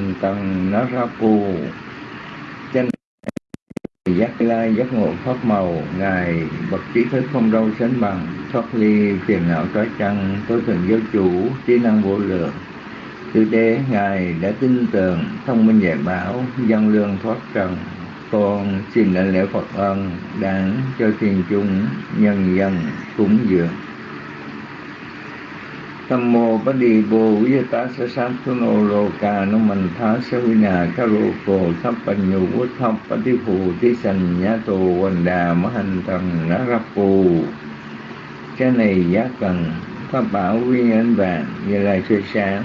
hành tầng nó ra cù trên giác lai, giác ngộ, pháp màu, ngài bậc trí thức không đâu sánh bằng. Thoát ly phiền não trói chăng tôi thần giáo chủ, trí năng vô lượng. Từ đế, ngài đã tin tưởng, thông minh dạy bảo dân lương thoát trần. Con xin lãnh lễ phật ân đáng cho thiên chúng, nhân dân, cúng dường. Tham mô Bát Đi Bồ Quý Tá Sa sam tu Nô Lô Cà nô Mình Thá Sa Huy Nà Ca lô Cổ Thắp Bành nhu Quốc Thắp Bát Đi Phù Tí Sành Nhã Tô Quần Đà Mã Hành Thần Ná Rắp Phù. Cái này giá cần Pháp bảo viên ánh vàng Như lai soi sáng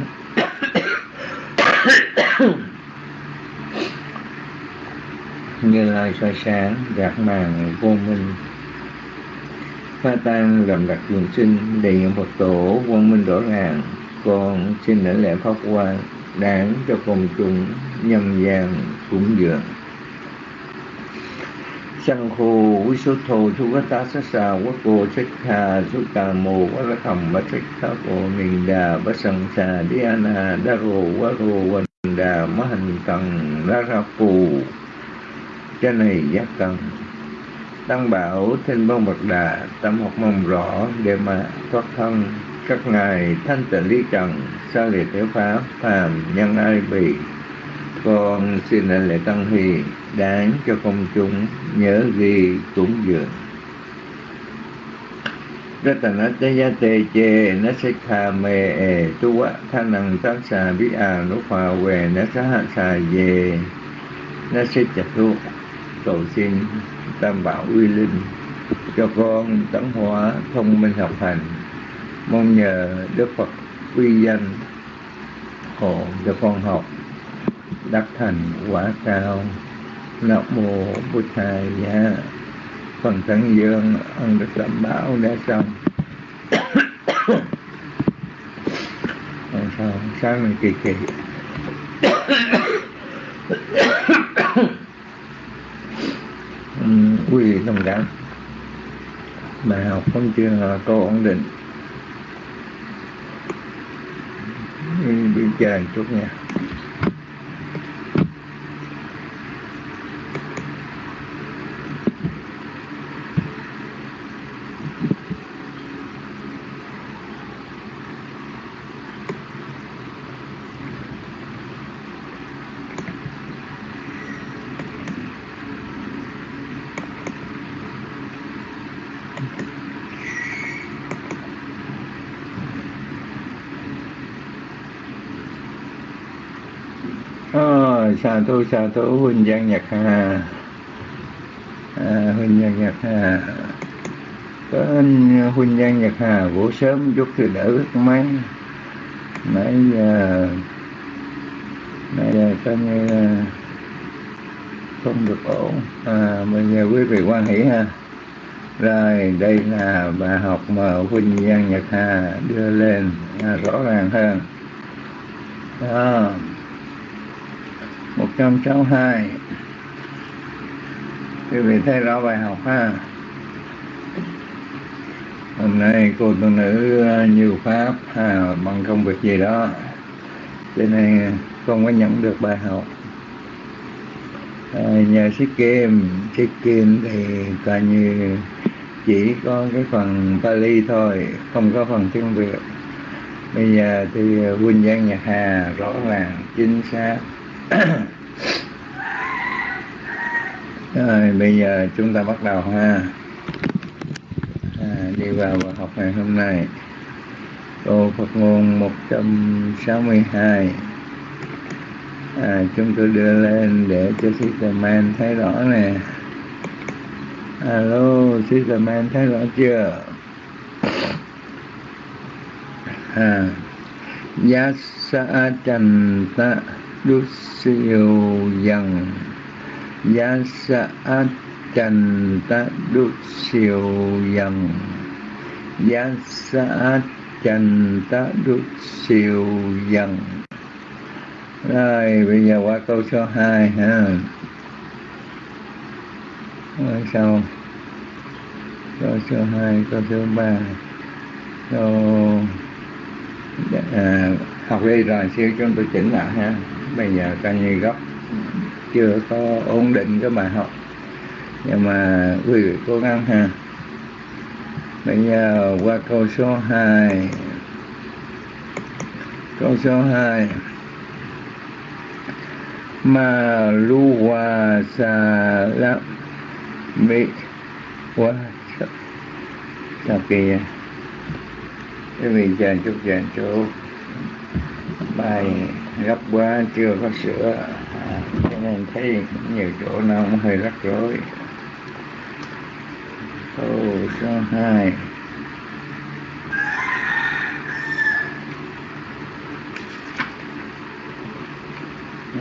Như lai soi sáng Gạt màn vô minh pha tan làm đặc trường sinh đề nhận Phật tổ quang minh rõ ràng con xin lãnh lễ pháp quan đáng cho công chúng nhân gian cúng dường. Sang khô quý số thô thu quá ta sát sa, quá cô sách hà số cà mô quá lá thầm bá sách khá cô mình đà, bá sân xà đi an hà đa rô, quá rô quanh đà, má hành cần đá ra phù. Cái này giác cần Tăng bảo trên bông bậc đà Tâm học mong rõ để mà thoát thân. Các ngài thanh tịnh lý trần, Sa liệt tiểu pháp, phàm nhân ai bị Con xin lệnh lễ tăng hì Đáng cho công chúng nhớ ghi cúng dường. Ratanatayate che na sikha me e tu wa thanang tác sa bí à nút hòa về na sa hạ xà về na sikha tu cầu xin tam bảo uy linh, cho con tấn hóa thông minh học hành. Mong nhờ đức phật uy danh hộ cho con học đắc thành quả cao. Nam mô bụt thầy giá. Phần thân dương ân đức đảm bảo đã xong. Còn sao sáng mình kỳ kỳ. Ừ, quý vị thông cảm bài học vẫn chưa có ổn định. Đi chờ chút nha. Sa thú sa thú huynh giang nhật hà à, huynh giang nhật hà có anh huynh giang nhật hà ngủ sớm chút thì đỡ rất mấy nãy giờ nãy giờ coi như à, không được ổn. À, mình nhờ quý vị quan hỷ ha. Rồi đây là bài học mà huynh giang nhật hà đưa lên à, rõ ràng hơn. Đó. 162 quý vị thấy rõ bài học ha? Hôm nay cô tu nữ ờ, nhiều pháp ha, bằng công việc gì đó. Cho nên không có nhận được bài học. À, nhờ xích kim. Sĩ kim thì coi như chỉ có cái phần Pali thôi không có phần tiếng Việt. Bây giờ thì huynh giang nhật hà rõ ràng chính xác. rồi bây giờ chúng ta bắt đầu ha. À, đi vào bài học ngày hôm nay. Câu Phật ngôn 162 à, chúng tôi đưa lên để cho Sister Man thấy rõ nè. Alo Sister Man thấy rõ chưa? À Yasa Chanta Dusyo Yang Giá sa Trần Ta Dusyo Yang Giá sa Trần Ta Dusyo Yang Rồi bây giờ qua câu số 2 ha. Rồi sau. Câu số 2, câu số 3 Câu à, học đi rồi siêu chúng tôi chỉnh lại ha bây giờ coi như gốc. Chưa có ổn định cái bài học. Nhưng mà quý vị cố gắng ha. Bây giờ qua câu số 2 câu số 2 mà lu hòa xà la mi quá sao kia quý vị chờ chút chờ chút. Bài gấp quá chưa? Có sửa. À, cho nên thấy nhiều chỗ nào cũng hơi rắc rối. Câu số hai.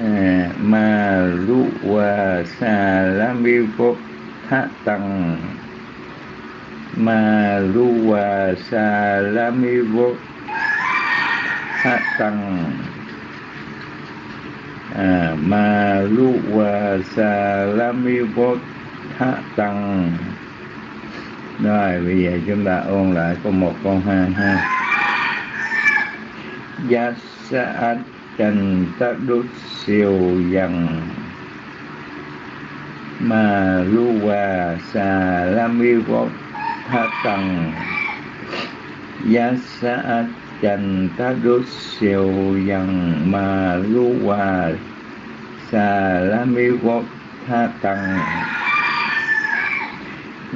À, ma lu wa sa la mi vô tha tăng ma lu wa sa la mi vô tha tăng à, ma lu và sa la mi bồ tha tăng rồi bây giờ chúng ta ôn lại câu một câu hai ha. Yasa dạ trần ta đốt siêu dần. Mà lu và xà la mi bồ tha tăng. giá xã trần ta đốt siêu dần mà lu hòa xà la mi quốc tha tầng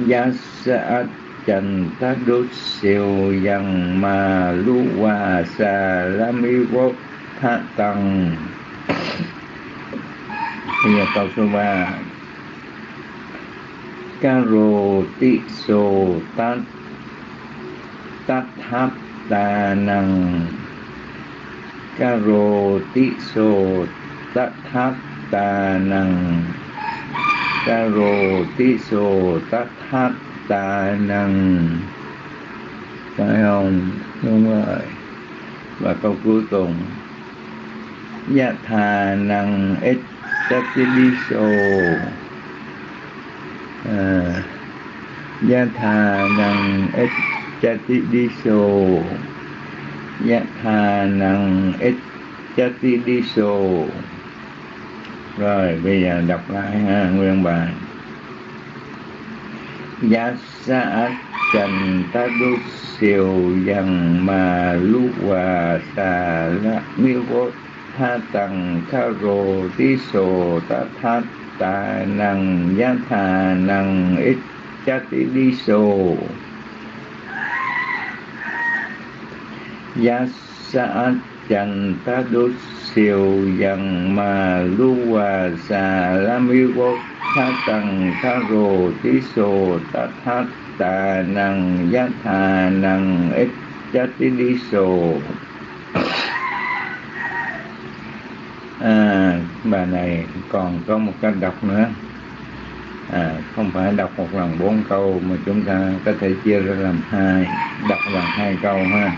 giá xã trần ta đốt siêu dần mà lu hòa xà la mi quốc tha tầng bây giờ câu số ba. Karo tị sô tát tát hap ta năng Karo ti so tat hap ta năng Karo ti so tat hap ta năng phải không? Đúng rồi. Và câu cuối cùng. Dạ thà năng ít Tatiliso. À, Gia thà năng ít Tatiliso Gia thà năng ít chati đi so Rồi, bây giờ đọc lại ha, nguyên bài. Giá xã trần ta đốt siêu dần mà lu hòa xà la miêu vô tha tăng tha rồ tí sô ta tha ta năng giá thà năng ít cha tí đi so giá xã trần ta đốt siêu dần mà lu hòa xà la mi vô tha tầng tha rồ tí sồ ta tha tà năng giá thà năng ít cha tí đi sồ à, bà này còn có một cách đọc nữa. À, không phải đọc một lần bốn câu mà chúng ta có thể chia ra làm hai đọc bằng hai câu ha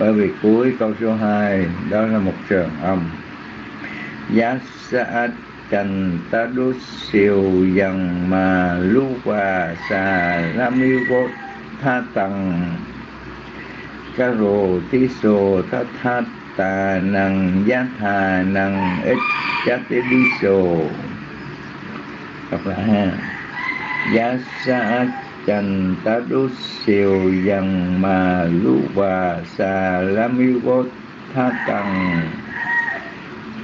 bởi vì cuối câu số 2 đó là một trường âm. Giá sa trần ta đốt siêu dần mà lu quà xà la mi vô tha tầng ca rồ tí sồ tha tha ta nằng, giá thà nằng, ít chát đi sồ. Đọc lại ha. Giá sa chành ta đốt siêu dần mà lũ bà xà la mi vô tha tầng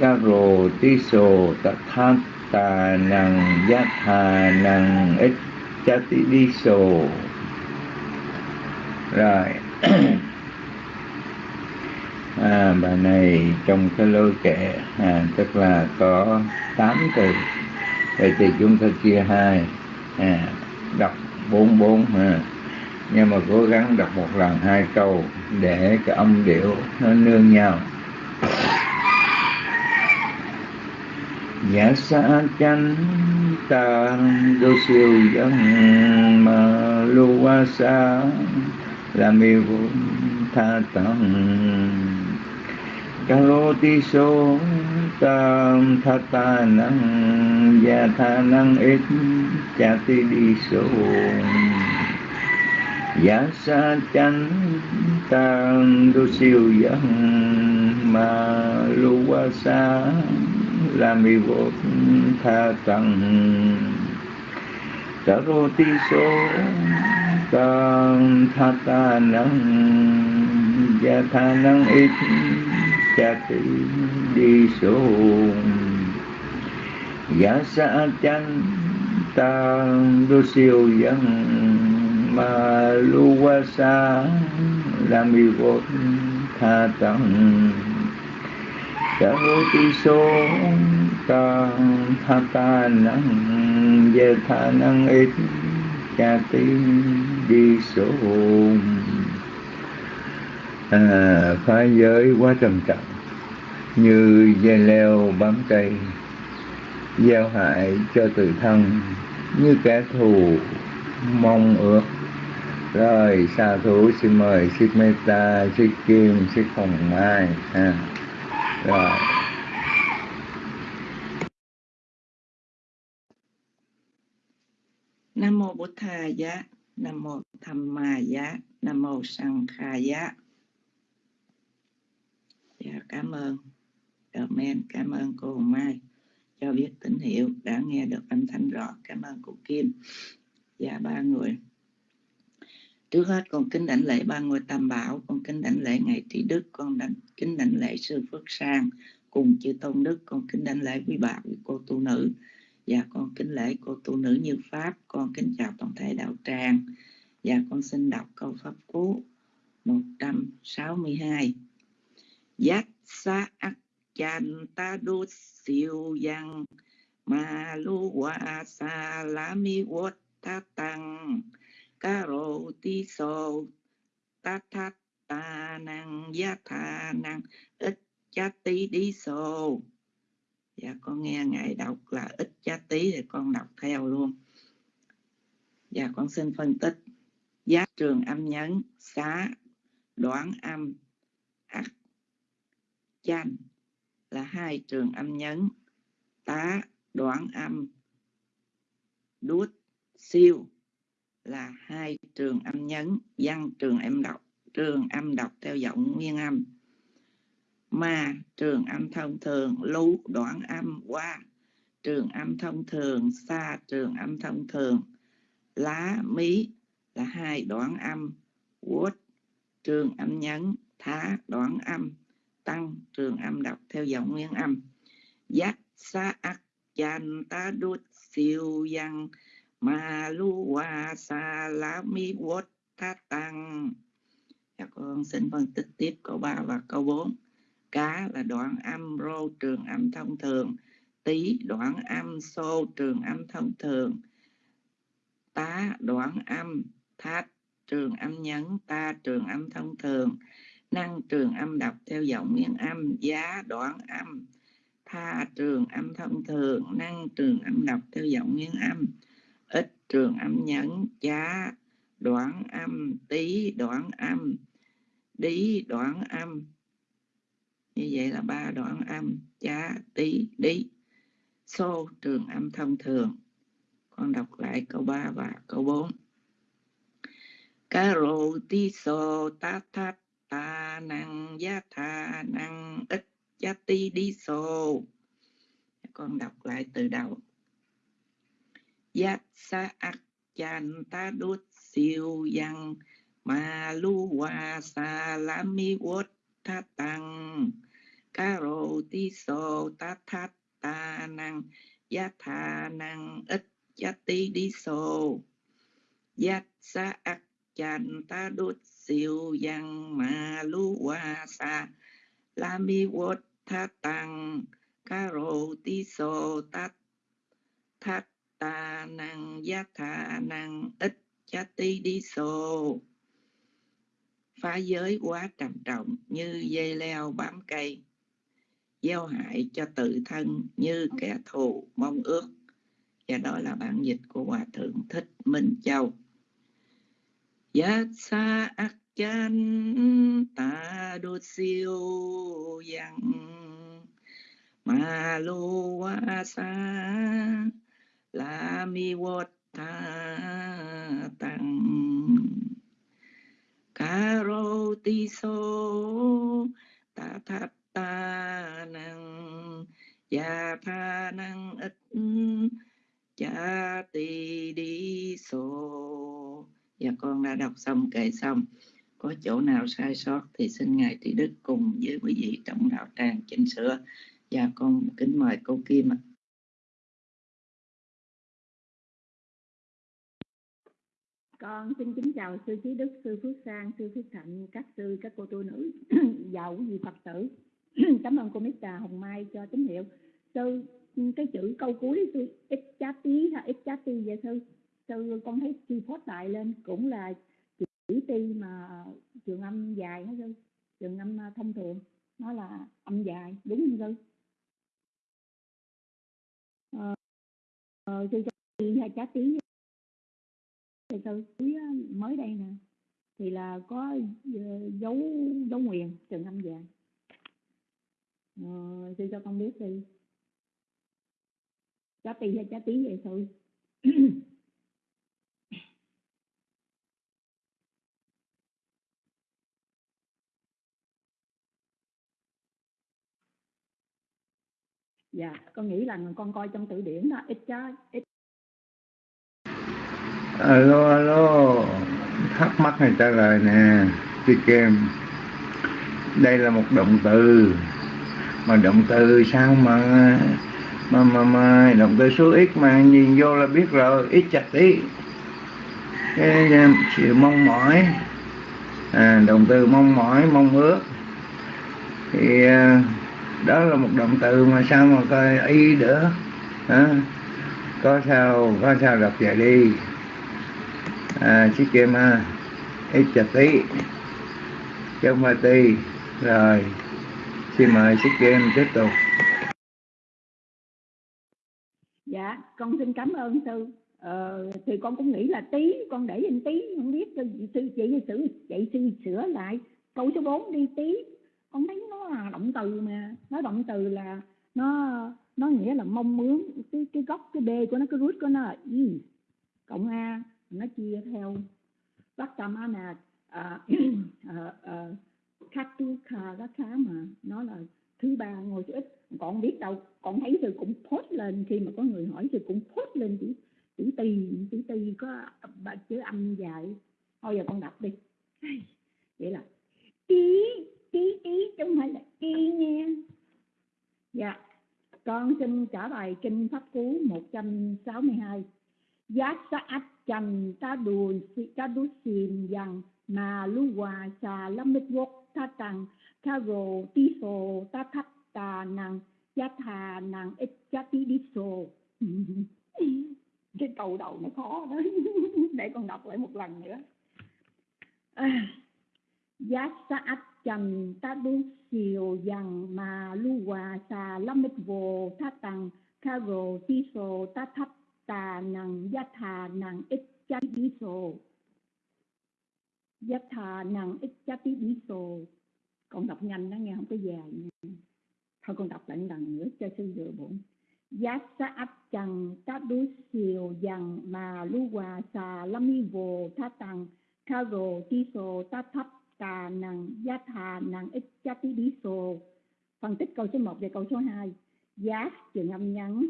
ca rồ tí sồ ta tha tà nằng giá thà nằng ít chát đi sồ rồi. À, bài này trong cái lối kệ à, tức là có 8 từ. Vậy thì chúng ta chia hai à, đọc bốn bốn ha. Nhưng mà cố gắng đọc một lần, hai câu, để cái âm điệu nó nương nhau. Giả sa chánh ta đô siêu dân mà lưu qua xa là mi tha tận Karoti so tam thata năng, gia tha năng ít, cha ti đi so ya sa chan tam đô siêu dân, ma lu qua sa, la mi vô tha tăng karoti rô ti số tha ta năng, gia tha năng ít cha ti đi số giả sa chân đô siêu dân ma lu wa sa la mi vô tha tăng cả vô ti số ta tha ta năng, về tha năng ít cha tí đi số à, phá giới quá trầm trọng. Như dây leo bám cây giao hại cho tự thân. Như kẻ thù mong ước. Rồi sa thủ xin mời xin meta xin kim xin hồng mai. Ha rồi. Nam mô bổn thầy giá. Nam mô tham ma giá. Nam mô sang khai giá dạ cảm ơn. Comment cảm ơn cô hồng mai. Cho biết tín hiệu đã nghe được âm thanh rõ. Cảm ơn cô kim. Và dạ, ba người. Trước hết con kính đảnh lễ ba ngôi tam bảo. Con kính đảnh lễ ngài trí đức. Con đảnh kính đảnh lễ sư phước sang cùng chư tôn đức. Con kính đảnh lễ quý bà quý cô tu nữ. Và con kính lễ cô tu nữ như pháp. Con kính chào toàn thể đạo tràng. Và con xin đọc câu pháp cú 162 Giác sa ác chan ta đô siêu yang ma lu wa sa la mi wat ta tăng ca rô ti so ta tha ta năng gia tha năng ít cha tí đi so dạ con nghe ngài đọc là ít cha tí thì con đọc theo luôn. Dạ con xin phân tích. Giá trường âm nhấn, xá đoán âm chanh là hai trường âm nhấn, tá đoạn âm, đút siêu là hai trường âm nhấn, văn trường âm đọc, trường âm đọc theo giọng nguyên âm. Mà trường âm thông thường, lú đoạn âm, qua, trường âm thông thường xa trường âm thông thường. Lá, mí là hai đoạn âm, quất, trường âm nhấn, thá đoạn âm tăng trường âm đọc theo giọng nguyên âm. Giác sa ác chan ta đút siêu văn ma lu wa sa la mi wot ta tăng. Các con xin phân tích tiếp câu 3 và câu 4 cá là đoạn âm rô trường âm thông thường, tí đoạn âm xô trường âm thông thường. Tá đoạn âm, thát trường âm nhấn, ta trường âm thông thường năng trường âm đọc theo giọng nguyên âm, giá đoạn âm. Tha trường âm thông thường, năng trường âm đọc theo giọng nguyên âm. Ít trường âm nhấn giá đoạn âm, tí đoạn âm, đí đoạn âm. Như vậy là ba đoạn âm, giá, tí, đí. Xô trường âm thông thường. Con đọc lại câu 3 và câu 4 Caro ti so ta năng giá tha năng ít giá ti đi sô. Con đọc lại từ đầu. Giác sa ác chan ta đốt siêu yang ma lu hoa sa la mi wot tha tăng Caro ti sô ta thát ta năng giá tha năng ít giá ti đi sô. Giác sa ác chan ta đốt siêu văn ma lu wa sa. La mi wot tha tăng caro ti so ta. Thát ta năng giá tha năng ít cha ti đi so. Phá giới quá trầm trọng như dây leo bám cây, gieo hại cho tự thân như kẻ thù mong ước. Và đó là bản dịch của hòa thượng thích minh châu. Giác xa ác chan ta đô siêu yang. Ma lô wa sa la mi wat ta tăng ca rô ti so ta thát ta năng ya pa năng ít cha ti đi sô con đã đọc xong kể xong. Có chỗ nào sai sót thì xin Ngài Tỷ Đức cùng với quý vị trong đạo tràng chỉnh sửa. Và con kính mời cô Kim ạ. Con xin kính chào sư trí đức, sư phước sang, sư phước thạnh, các sư, các cô tu nữ và quý vị phật tử. Cảm ơn cô mít Hồng Mai cho tín hiệu. Sư, cái chữ câu cuối, sư ít chá tí ha ít chá ti vậy sư? Sư con thấy chi phốt lại lên cũng là chữ ti mà trường âm dài hết sư trường âm à, thông thường nó là âm dài đúng không sư? Ờ, ờ, sư cho ti hay chá tí thì sư mới đây nè thì là có ờ, dấu dấu nguyền trường âm dài. Ờ, sư cho con biết đi. Trái ti hay trái tí vậy sư? dạ con nghĩ là con coi trong từ điển đó ít chá ít. À, alo alo thắc mắc này trả lời nè chị kem. Đây là một động từ. Mà động từ sao mà mà mà, mà động từ số ít mà nhìn vô là biết rồi ít chặt tí. Cái um, sự mong mỏi. À, động từ mong mỏi mong ước. Thì uh, đó là một động từ mà sao mà coi y nữa à, có sao có sao đọc vậy đi. À, chiếc kia ha ít chặt tí. Trong không phải ti. Rồi xin mời chiếc kem tiếp tục. Dạ con xin cảm ơn sư. Ờ, thì con cũng nghĩ là tí con để in tí không biết sư chị sư chị sư sửa lại câu số 4 đi tí con thấy nó là động từ mà. Nó động từ là nó nó nghĩa là mong muốn cái cái gốc cái b của nó cái root của nó là y cộng a nó chia theo. Vattamana à, à, à, à, Katuka đó khá mà nó là thứ ba ngồi chữ ít còn biết đâu còn thấy rồi cũng post lên khi mà có người hỏi thì cũng post lên chữ chữ tì chữ tì có chữ âm dài. Thôi giờ con đọc đi. Vậy là tí ký ý chứ không phải là tí nha. Dạ con xin trả bài kinh pháp cú 162 giá ách chành ta đùn ta đu xìm rằng mà lu hòa xà lâm mít quốc ta tặng ta rồ ti sổ ta thắt tà năng giá thà năng ít giá tí đi sổ cái câu đầu nó khó đó. Để con đọc lại một lần nữa. À, giá sát chẳng ta đu xìu rằng mà lu hòa xà lâm mít vô tha tăng kha rồ ti sô ta thấp tà nằng yat thà năng ít cha bí sô yat thà năng ít chát bí sô con đọc nhanh đó, nghe không có dài nha. Thôi con đọc lại lần nữa cho sư vừa bụng giá sa áp chẳng ta đu siêu dằng mà lu hòa xà lâm mi vô tha tăng kha rồ ti sô ta thấp tà năng giá thà năng ít chát bí sô phân tích câu số 1 và câu số 2 giá trường âm nhắn,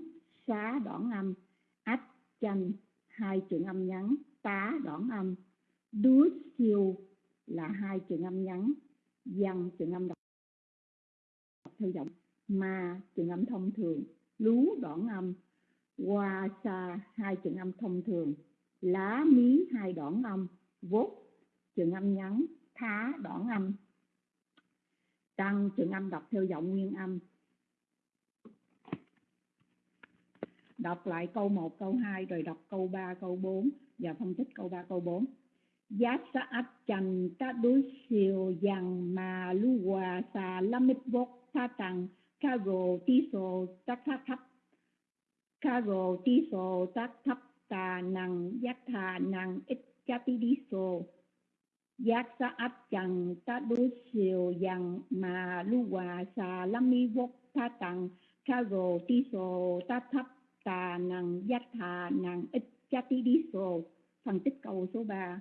xá đoạn âm. Ách chanh hai trường âm nhắn. Tá đoạn âm. Đúa siêu là hai trường âm nhắn. Văn trường âm đọc. Thư giọng. Mà trường âm thông thường. Lú đoạn âm. Hoa xa hai trường âm thông thường. Lá mí, hai đoạn âm. Vốt trường âm nhắn thá đoạn âm. Tăng trường âm đọc theo giọng nguyên âm. Đọc lại câu 1, câu 2 rồi đọc câu 3, câu 4 và phân tích câu 3, câu 4. Giá sa ách chành ta đối siêu dằng mà lu hòa xà lâm mít vốt tha tặng ca rồ tí sô tắc thắt thấp. Ca rồ tí sô tắc thấp tà năng giác thà năng ít cha tí đi sô giác sa áp chẳng ta đối siêu dằng mà lu hòa sa lâm mi vốt ta tặng ca rồ ti sô ta thấp tà năng giác thà năng ít chati đi sô phân tích câu số 3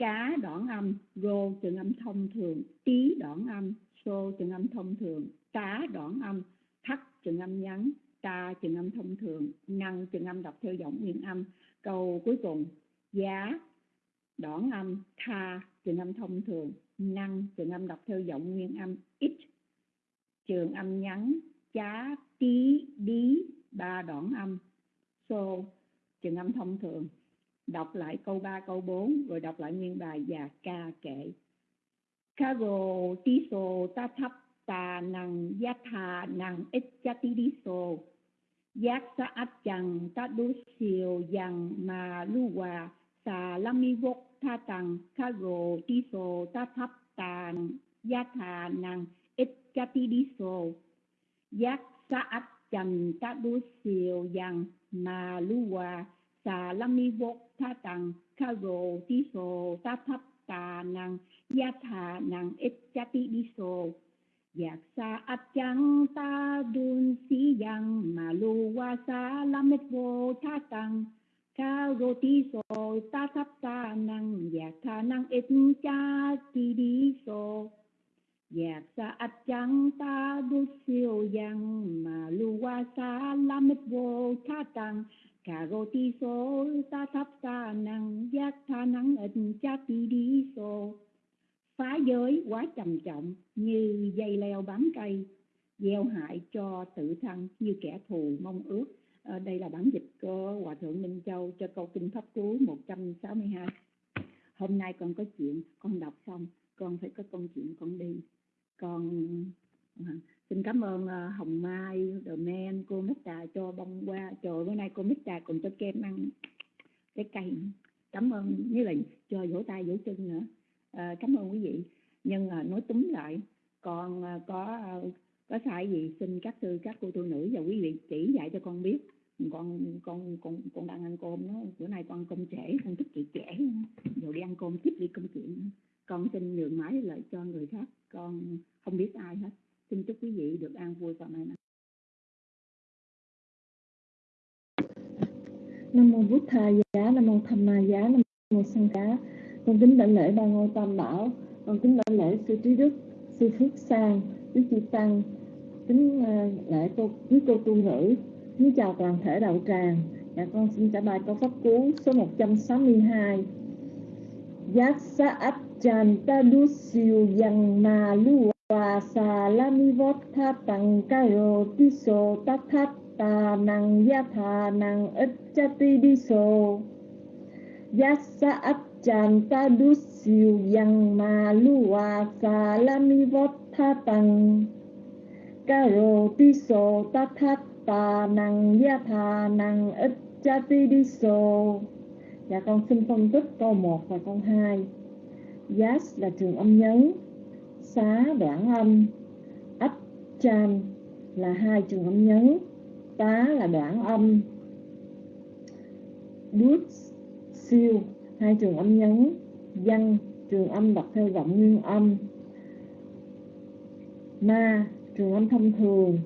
cá đoạn âm, rô trường âm thông thường, tí đoạn âm, sô trường âm thông thường cá đoạn âm, thắt trường âm ngắn ta trường âm thông thường, năng trường âm đọc theo giọng nguyên âm. Câu cuối cùng, giá đoạn âm tha trường âm thông thường năng trường âm đọc theo giọng nguyên âm ít. Trường âm ngắn chá tí đi ba đoạn âm. So trường âm thông thường đọc lại câu 3, câu 4 rồi đọc lại nguyên bài và ca kệ. Karo tiso ta thấp ta năng giá tha năng ít cha tí đi so giác sa áp chẳng ta đu siêu dằng mà lu hòa xà lâm mi vok tha tăng ti sô ta thắp tàn gia thà năng ít cha ti đi sô giác sa át chẳng ta đu siêu yang mà lu hòa xà lăng ni vô tha tăng ti sô ta thắp tà năng gia thà năng ít cha ti đi sô Giác sa áp chẳng ta đun si yang mà lu wa sa la mết vô tha tăng Cao rô tí sô ta sắp ta năng giác tha năng ít cha ti đi sô dạc sa áp chẳng ta đút siêu yang mà lu qua sa la mít vô tha tăng. Cà rô tí sô ta thấp ta năng giác tha năng ít cha ti đi sô phá giới quá trầm trọng, như dây leo bám cây, gieo hại cho tự thân như kẻ thù mong ước à, đây là bản dịch của hòa thượng minh châu cho câu kinh pháp cú 162 hôm nay con có chuyện con đọc xong con phải có công chuyện con đi. Con à, xin cảm ơn uh, hồng mai the Man, cô mít trà cho bông qua trời bữa nay cô mít trà còn cho kem ăn cái cây. Cảm ơn như là cho vỗ tay vỗ chân nữa. À, cảm ơn quý vị. Nhưng uh, nói túm lại con uh, à, có uh, có sai gì, xin các sư các cô tu nữ và quý vị chỉ dạy cho con biết. Con con con con đang ăn cơm nó bữa nay con công trễ, con thích chị trễ. Rồi đi ăn cơm tiếp đi công chuyện. Con xin nhường mãi lại cho người khác, con không biết ai hết. Xin chúc quý vị được an vui và may mắn nam mô bút tha giá, nam mô tham ma giá, nam mô sanh cá. Con kính đảnh lễ ba ngôi tam bảo. Con kính đảnh lễ sư trí đức, sư phước sang quý chị tăng kính ờ, lễ cô quý cô tu nữ. Kính chào toàn thể đạo tràng. Dạ con xin trả bài câu pháp cú số 162 trăm sáu mươi hai. ta du yang ma lu và xà la mi vót tha tăng ca rô ti sô ta thát ta chan ta du yang ma lu wa xà la mi ca rô ti sô ta thát ta năng ya tha năng ít cha ti đi sô Dạ con xin phân tích câu 1 và câu 2 Yas là trường âm nhấn. Xá đoạn âm. Ách chan là hai trường âm nhấn. Tá là đoạn âm. Đút siêu hai trường âm nhấn. Văn, trường âm đọc theo giọng nguyên âm. Ma trường âm thông thường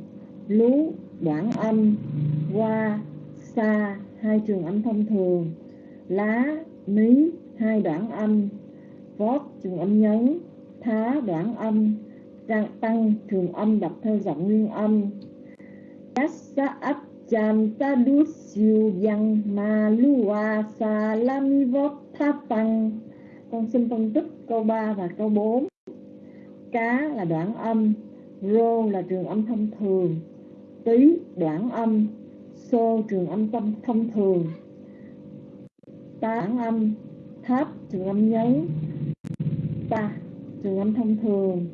lú đoạn âm qua xa hai trường âm thông thường lá ní hai đoạn âm vót trường âm nhấn thá đoạn âm tăng, tăng trường âm đọc theo giọng nguyên âm Yassa ấp chan ta du siêu yang ma lua sa la mi vót tha tăng. Con xin phân tích câu 3 và câu 4 cá là đoạn âm rô là trường âm thông thường tí đoạn âm xô trường âm tâm thông thường. Tá âm, tháp, trường âm nhấn ta, trường âm thông thường.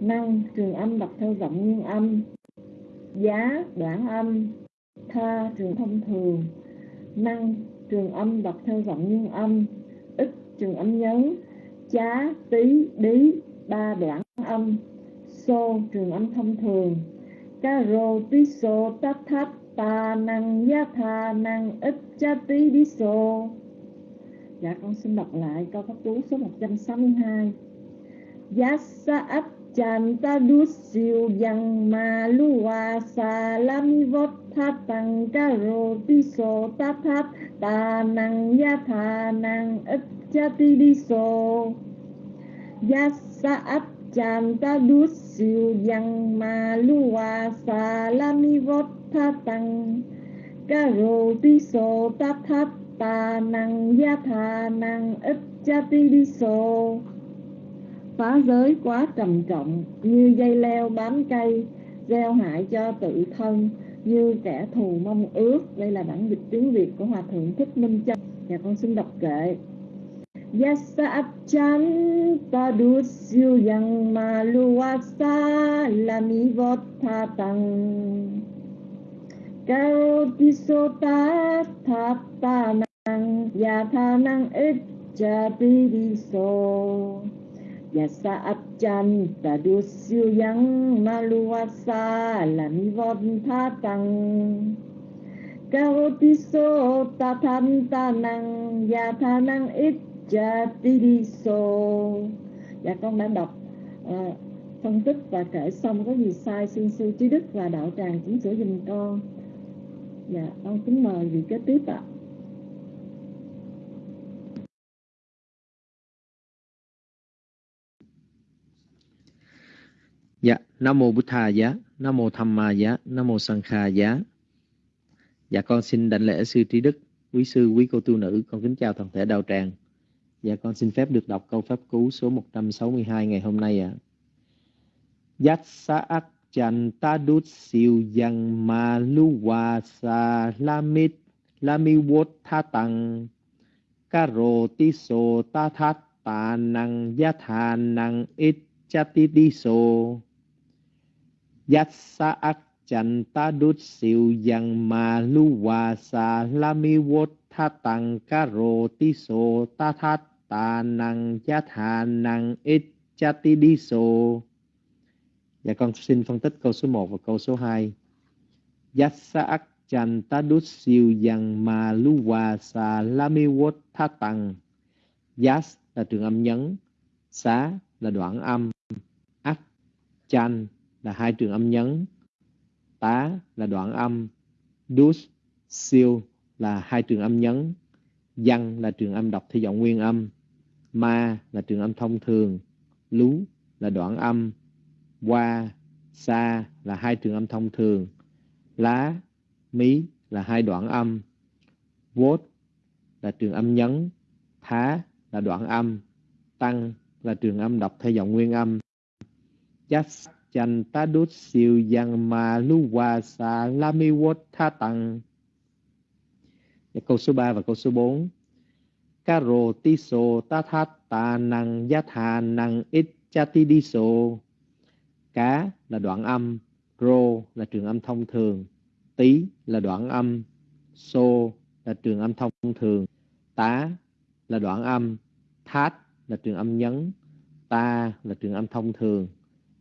Năng, trường âm đọc theo giọng nguyên âm. Giá, đoạn âm, tha, trường thông thường. Năng, trường âm đọc theo giọng nguyên âm. Ít trường âm nhấn chá tí đí, ba, đoạn âm so trường âm thông thường. Ca rô tí so tát tháp ta năng, giá tha năng, ít cha tí đi so dạ con xin đọc lại câu pháp cú số 162 giá sa ấp chan ta đu siêu dằng ma lu wa sa la mi vót tha tăng ca rô tí so tát tháp ta năng, giá tha năng, ít cha tí đi so giá sa ấp Yasa chanta đút siêu yang ma lua wa sa la mi vot tha tăng. Ca rô ti so ta thát ta năng gia tha năng ít cha ti đi so phá giới quá trầm trọng, như dây leo bám cây, gieo hại cho tự thân, như kẻ thù mong ước. Đây là bản dịch tiếng việt của hòa thượng thích minh châu. Và con xin đọc kệ. Yasa chan tadu siêu yang ma luasa lami vot tha tăng Cao ti so ta tha ta năng Ya tha năng ít cha ti đi so Ya siêu yang ma luasa lami vot tha tăng Cao ti đi ta Dạ con đã đọc uh, phân tích và kể xong có gì sai xin sư trí đức và đạo tràng chỉnh sửa dùm con dạ con kính mời vị kế tiếp ạ Dạ, Nam Mô Bụt Thà Giá, Nam Mô Tham Ma Giá, Nam Mô Sang Kha Giá. Dạ con xin đảnh lễ sư trí đức, quý sư, quý cô tu nữ, con kính chào toàn thể đạo tràng. Dạ con xin phép được đọc câu pháp cú số 162 ngày hôm nay ạ. À. Yat sa ak chan ta siêu yang ma lu wa sa lamit lami wot tha tăng karo ti so ta tha ta năng ya tha năng it cha ti ti so Yat sa ak chan ta siêu yang ma lu wa sa lami wot tha tăng karo ti so ta tha ta năng cha tha năng ít cha ti đi sô Dạ con xin phân tích câu số 1 và câu số 2 Yassa ak chan ta đút siêu yang ma lu wa sa la mi wot tha tăng. Yas là trường âm nhấn Xá là đoạn âm, Ak chan là hai trường âm nhấn Tá là đoạn âm, Dus siêu là hai trường âm nhấn Văn là trường âm đọc theo giọng nguyên âm ma là trường âm thông thường, lú là đoạn âm, qua, sa là hai trường âm thông thường, lá, mí là hai đoạn âm vốt là trường âm nhấn, thá là đoạn âm, tăng là trường âm đọc theo giọng nguyên âm. Chát chanh tá đút siêu yang mà lu wa sa la mi wot tha tăng. Câu số 3 và câu số 4 Karo tiso ta thát ta năng giá thà năng ít cha ti đi so. Cá là đoạn âm, rô là trường âm thông thường, tí là đoạn âm, so là trường âm thông thường, tá là đoạn âm, thát là trường âm nhấn, ta là trường âm thông thường,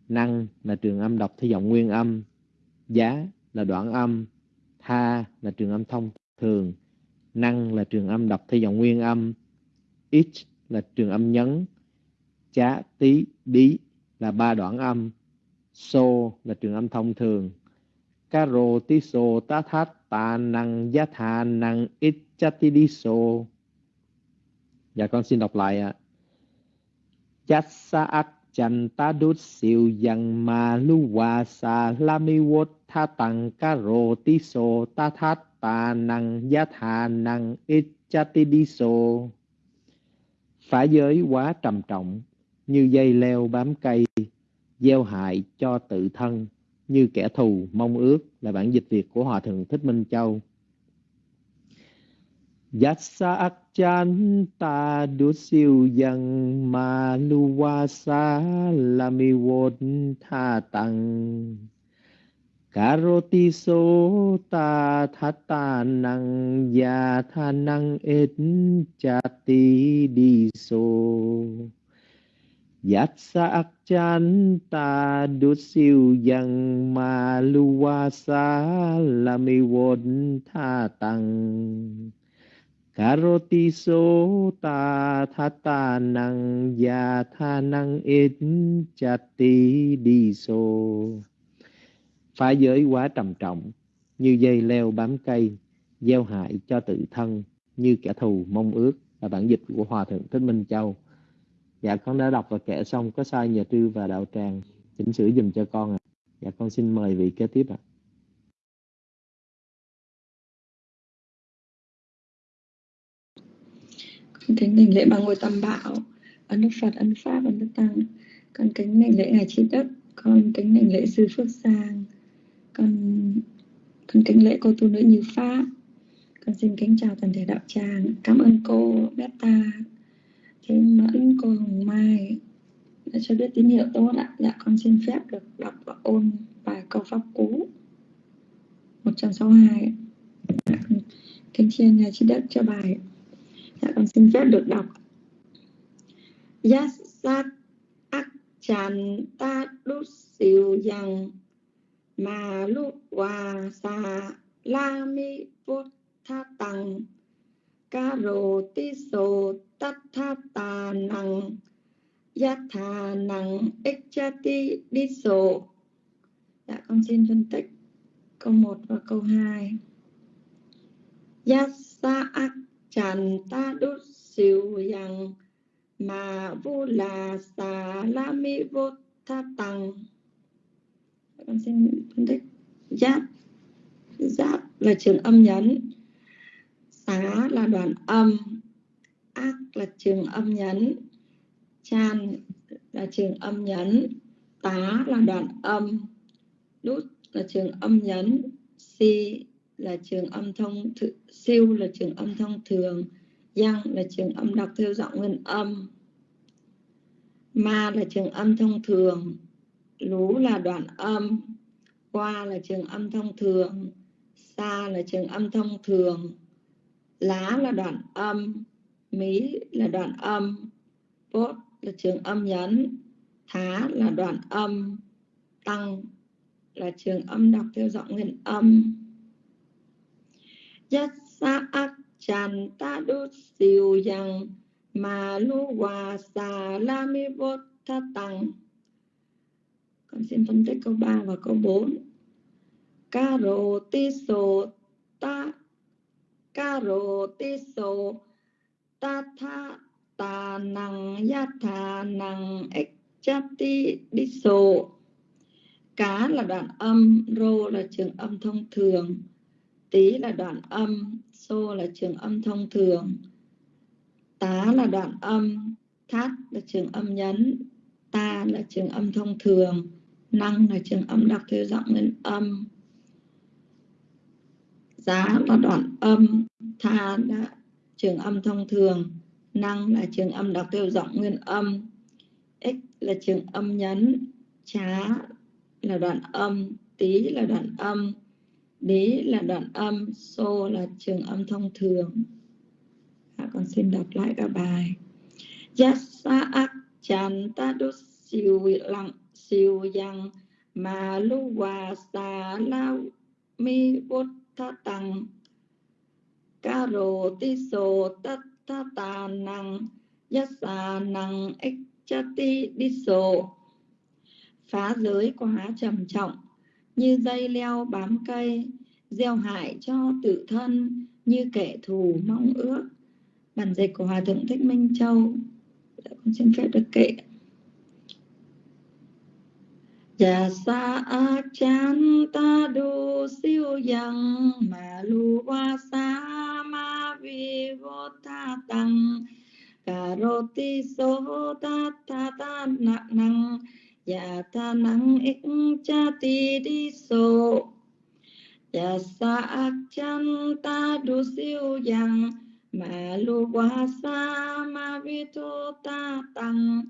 năng là trường âm đọc theo giọng nguyên âm, giá là đoạn âm, tha là trường âm thông thường, năng là trường âm đọc theo giọng nguyên âm, ít là trường âm nhấn, chá, tí, đi là ba đoạn âm, so là trường âm thông thường, caro, tí, so, tá, thát, tạ, năng, giá, thà, năng, ít, chá, tí, đi, so. Dạ con xin đọc lại ạ. À. Chát, sa, ác, chan, ta đút, siêu, yang, ma, lu, hòa sa, la, mi, wot, tha, tăng, caro, tí, so, tá, thát, Ta năng, giá, thà, năng, ít. Phá giới quá trầm trọng, như dây leo bám cây, gieo hại cho tự thân, như kẻ thù mong ước là bản dịch Việt của Hòa Thượng Thích Minh Châu. Yatsa akchan ta du siêu yang ma lu wa sa la mi won tha tăng Karoti so ta tha ta năng ya tha năng ít cha ti đi so Yat sa ak chan ta du siêu yang ma lu sa la mi won tha tăng Karoti so ta tha ta năng ya tha năng ít cha ti đi so phá giới quá trầm trọng, như dây leo bám cây, gieo hại cho tự thân, như kẻ thù mong ước. Là bản dịch của hòa thượng thích minh châu. Dạ con đã đọc và kể xong, có sai nhờ trư và đạo tràng. Chỉnh sửa dùm cho con ạ. À. dạ con xin mời vị kế tiếp ạ. À. con kính đảnh lễ ba ngôi tam bảo ân đức phật ân pháp ân đức tăng. Con kính đảnh lễ ngài trí đức con kính đảnh lễ sư phước sang con con kính lễ cô tu nữ như pháp. Con xin kính chào toàn thể đạo tràng. Cảm ơn cô beta thế mẫn cô hồng mai đã cho biết tín hiệu tốt ạ. Dạ con xin phép được đọc và ôn bài câu pháp cú. 162 dạ, kính chiên nhà chi đức cho bài. Dạ con xin phép được đọc. Yasat ak chan ta đút siêu rằng mà lúc hòa sa la mi vô tha tăng ca rô ti sô tát tha tà năng yat thà năng ích cha ti đi sô dạ con xin phân tích câu 1 và câu 2 yat sa ak chan ta đút siêu yang mà vu là xà la mi vô tha tăng con xin phân tích. Giáp. Giáp là trường âm nhấn. Xá là đoạn âm. Ác là trường âm nhấn. Chan là trường âm nhấn. Tá là đoạn âm. Đút là trường âm nhấn. Si là trường âm thông th- siêu là trường âm thông thường. Giang là trường âm đọc theo giọng nguyên âm. Ma là trường âm thông thường. Lú là đoạn âm. Qua là trường âm thông thường. Sa là trường âm thông thường. Lá là đoạn âm. Mí là đoạn âm. Bốt là trường âm nhấn. Thá là đoạn âm. Tăng là trường âm đọc theo giọng nguyên âm. Yat sa ak chan ta du siêu yang ma lu wa sa la mi vô tha tăng con xin phân tích câu 3 và câu 4 caro ti ta caro ti ta tha, ta năng ya tha năng ích diso ti đi cá là đoạn âm, rô là trường âm thông thường. Tí là đoạn âm xô là trường âm thông thường. Tá là đoạn âm, thát là trường âm nhấn. Ta là trường âm thông thường năng là trường âm đọc theo giọng nguyên âm. Giá là đoạn âm tha là trường âm thông thường. Năng là trường âm đọc theo giọng nguyên âm. X là trường âm nhấn. Chá là đoạn âm. Tí là đoạn âm. Đế là đoạn âm. Xô là trường âm thông thường. À, con xin đọc lại cả bài. Yasa ak chan ta đốt siêu lặng siêu yang mà lu hòa xà lao mi bút tha tăng. Ca rô ti sô tất tha tà năng yasa năng ích cha ti đi sô phá giới quá trầm trọng, như dây leo bám cây, gieo hại cho tự thân, như kẻ thù mong ước. Bản dịch của hòa thượng thích minh châu con xin phép được kệ Chà sa a chan ta du siêu yang mà lu wa sa ma vi vô tha tăng. Cà rô ti so ta ta ta nặng năng dạ ta năng ích cha ti đi sô Chà dạ sa a chân ta đu siêu yang mà lu qua sa ma vi vô ta tăng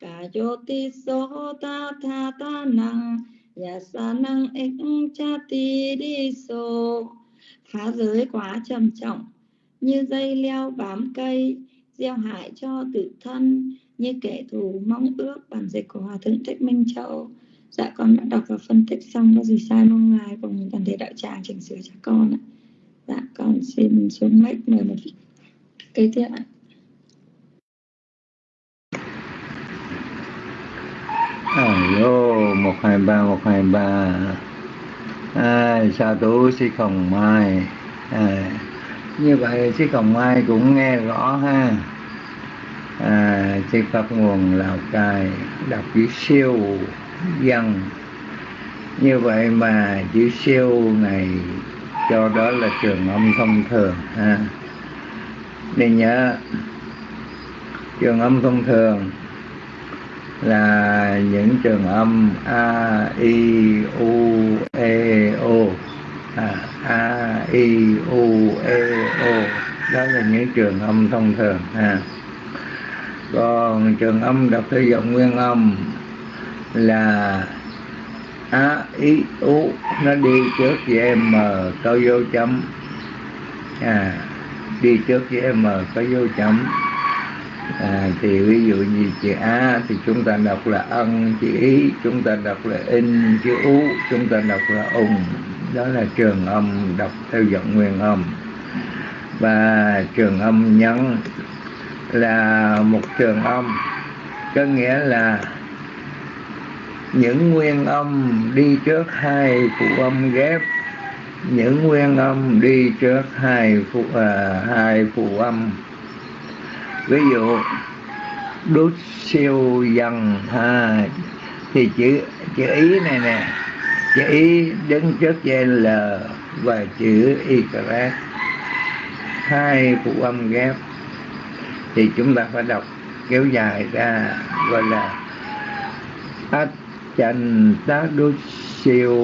cả cho ti so ta tha ta năng ya sa năng ích cha ti đi so phá giới quá trầm trọng, như dây leo bám cây, gieo hại cho tự thân, như kẻ thù mong ước. Bản dịch của hòa thượng thích minh châu. Dạ con đã đọc và phân tích xong, có gì sai mong ngài, cùng toàn thể đạo tràng chỉnh sửa cho con ạ. Dạ con xin xuống mic, mời một kế tiếp ạ. Alo, một hai ba một hai ba. Sa sao tú sĩ Khổng Mai? À, như vậy sĩ Khổng Mai cũng nghe rõ ha. À, trên pháp nguồn lào cai đọc chữ siêu dân. Như vậy mà chữ siêu này cho đó là trường âm thông thường ha. Nên nhớ trường âm thông thường là những trường âm a i u e o. À, a i u e o. Đó là những trường âm thông thường à còn trường âm đọc theo giọng nguyên âm là a i u. Nó đi trước với m có vô chấm. À đi trước với m có vô chấm à, thì ví dụ như chữ a thì chúng ta đọc là ân chữ ý chúng ta đọc là in chữ ú chúng ta đọc là ùng đó là trường âm đọc theo giọng nguyên âm. Và trường âm nhấn là một trường âm có nghĩa là những nguyên âm đi trước hai phụ âm ghép những nguyên âm đi trước hai phụ à, hai phụ âm ví dụ đút siêu dần ha. Thì chữ chữ ý này nè chữ ý đứng trước trên l và chữ y hai phụ âm ghép. Thì chúng ta phải đọc kéo dài ra gọi là ách chanh tá đút siêu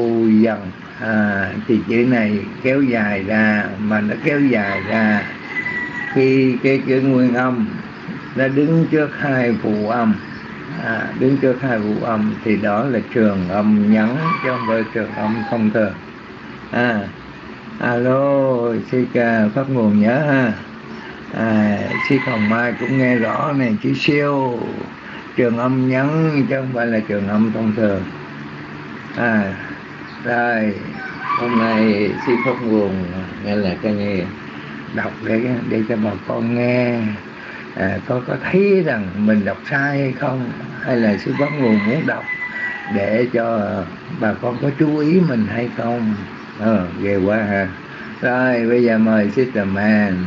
dần. À, thì chữ này kéo dài ra mà nó kéo dài ra khi cái chữ nguyên âm nó đứng trước hai phụ âm à, đứng trước hai phụ âm thì đó là trường âm nhấn chứ không phải trường âm thông thường. À alo chị phát nguồn nhớ ha. À, chị hồng mai cũng nghe rõ này chữ siêu trường âm nhấn chứ không phải là trường âm thông thường. À rồi hôm nay chị phát nguồn nghe là cái nghe đọc để để cho bà con nghe. À, có có thấy rằng mình đọc sai hay không hay là sư pháp nguồn muốn đọc để cho bà con có chú ý mình hay không? Ờ ghê quá ha. Rồi bây giờ mời sister man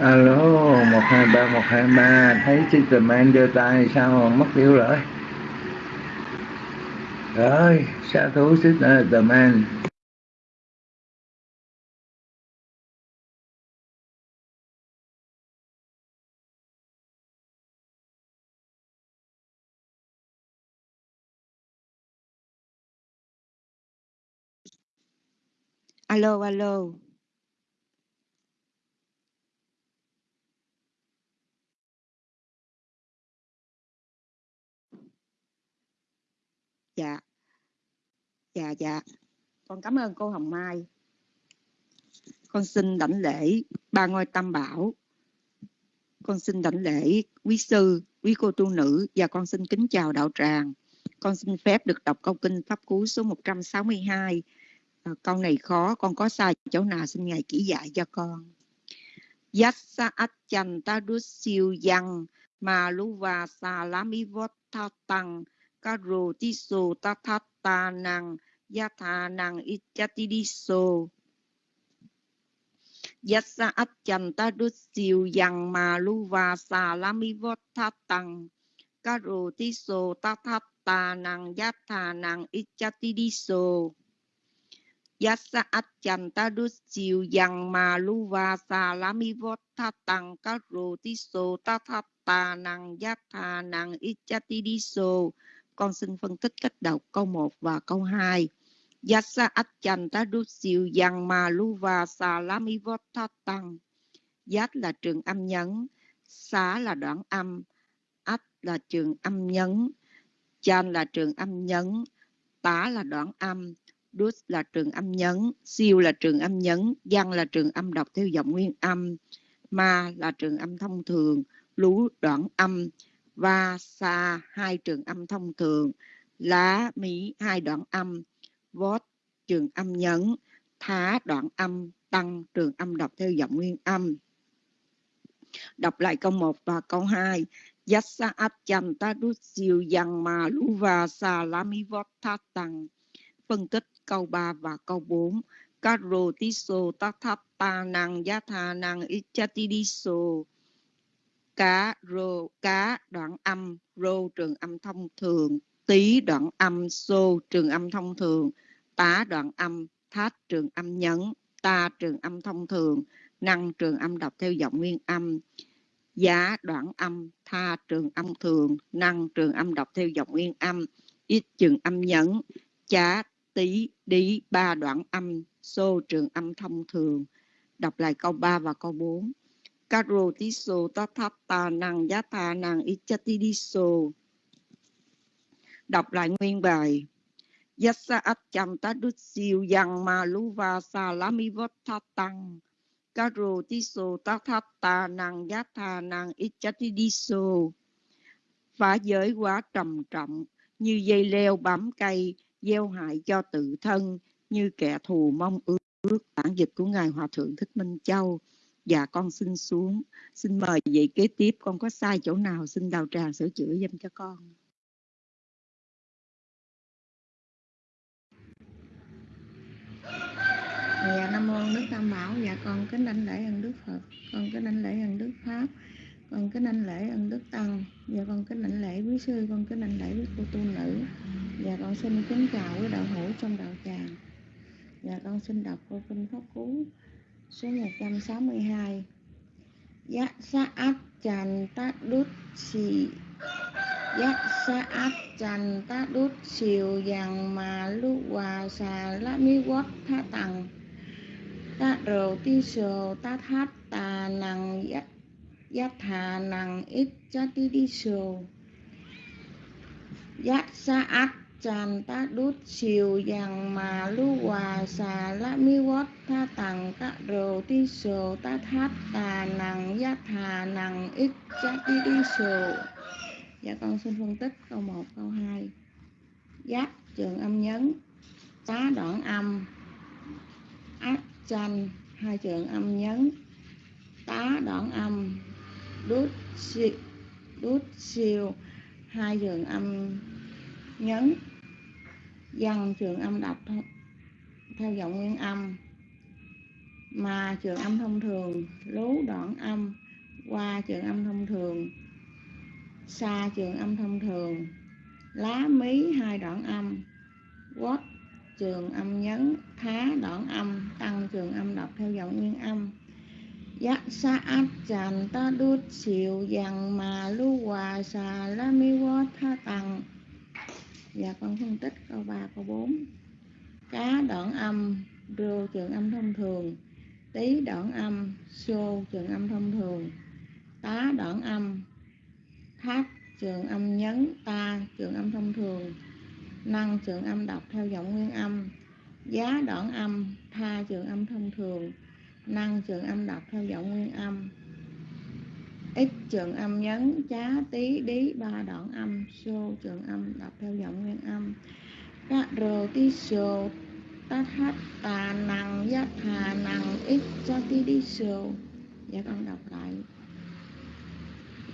alo, một hai ba, một hai ba. Thấy Superman đưa tay sao mà mất tiêu rồi? Rồi, sa thú Superman alo alo. Dạ. Dạ dạ. Con cảm ơn cô hồng mai. Con xin đảnh lễ ba ngôi tam bảo. Con xin đảnh lễ quý sư quý cô tu nữ và con xin kính chào đạo tràng. Con xin phép được đọc câu kinh pháp cú số 162 à, câu này khó con có sai chỗ nào xin ngài chỉ dạy cho con. Yassa achanta siêu yang ma luva sa lami vot tăng karo tiso tatata nang yatha nang ichatidiso. Yassa achanta dusiu yang ma luva sa lami vot tăng karo tiso tatata nang yatha nang ichatidiso. Yassa achanta dusiu yang ma luva sa lami vot tăng karo tiso tatata nang yatha nang ichatidiso con xin phân tích cách đọc câu 1 và câu 2. Yasa Achanta Dusiu Yang Maluva Salami Vottatang. Yat là trường âm nhấn, xá là đoạn âm, ách là trường âm nhấn. chan là trường âm nhấn tá là đoạn âm dus là trường âm nhấn siêu là trường âm nhấn văn là trường âm đọc theo giọng nguyên âm ma là trường âm thông thường lú đoạn âm va sa, hai trường âm thông thường. Lá mỹ hai đoạn âm. Vót, trường âm nhấn. Thá, đoạn âm. Tăng, trường âm đọc theo giọng nguyên âm. Đọc lại câu 1 và câu 2 Yassa Achanta tadusiu Yang Ma Luva Sa Lami Tăng. Phân tích câu 3 và câu 4 karotiso tathatta Tathata Năng Yatha Năng Ichatidiso cá, rô, cá, đoạn âm. Rô, trường âm thông thường. Tí đoạn âm. Xô, trường âm thông thường. Tá, đoạn âm. Thát, trường âm nhấn. Ta, trường âm thông thường. Năng, trường âm đọc theo giọng nguyên âm. Giá, đoạn âm. Tha, trường âm thường. Năng, trường âm đọc theo giọng nguyên âm. Ít, trường âm nhấn. Chá tí đi ba đoạn âm. Xô, trường âm thông thường. Đọc lại câu 3 và câu 4 Karo tiso tathatta năng giá tha năng ichati diso đọc lại nguyên bài. Yassa achanta dutsiu yang ma luva sa lami tăng Karo tiso tathatta năng giá tha năng ichati diso phá giới quá trầm trọng, như dây leo bám cây, gieo hại cho tự thân, như kẻ thù mong ước. Bản dịch của ngài hòa thượng thích minh châu dạ con xin xuống. Xin mời vậy kế tiếp. Con có sai chỗ nào, xin đào tràng sửa chữa dùm cho con. Dạ nam mô đức tam bảo. Dạ con kính đảnh lễ ân đức phật. Con kính đảnh lễ ân đức pháp. Con kính đảnh lễ ân đức tăng. Dạ con kính đảnh lễ quý sư. Con kính đảnh lễ quý cô tu nữ. Dạ con xin kính chào quý đạo hữu trong đạo tràng. Dạ con xin đọc cô kinh pháp cú số 162 Yat Saat Chan Tát đút xì Yat Saat Chan Tát đút xìu dàng mà lu hòa xà Lá mi Quốc tha tầng Ta rồ ti sồ ta thát tà năng giác Yat thà năng ít cha ti đi sồ. Yat Saat át ta đút chiều dàng mà lu hòa xà la mi quát tha tặng các rồ ti sổ ta thát tà nằng gia thà nằng ít cha ti đi sổ dạ con xin phân tích câu 1, câu 2 giác trường âm nhấn tá đoạn âm. Ác chanh hai trường âm nhấn. Tá đoạn âm đút siêu đút siêu hai trường âm nhấn dần trường âm đọc theo giọng nguyên âm. Mà trường âm thông thường, lú đoạn âm, qua trường âm thông thường, xa trường âm thông thường, lá mí hai đoạn âm quất trường âm nhấn, thá đoạn âm, tăng trường âm đọc theo giọng nguyên âm. Giác sa áp tràn ta đút xìu dằn mà lu hòa xà la mi quá tha tăng. Dạ con phân tích câu 3, câu 4 Cá đoạn âm, rô trường âm thông thường. Tí đoạn âm, xô trường âm thông thường. Tá đoạn âm, tháp trường âm nhấn, ta trường âm thông thường. Năng trường âm đọc theo giọng nguyên âm. Giá đoạn âm, tha trường âm thông thường. Năng trường âm đọc theo giọng nguyên âm ít trường âm nhấn, chá tí đí, ba đoạn âm, xô trường âm, đọc theo giọng nguyên âm. Các rô tí xô tát hát tà năng giác hà năng ít cho tí đi xô dạ con đọc lại.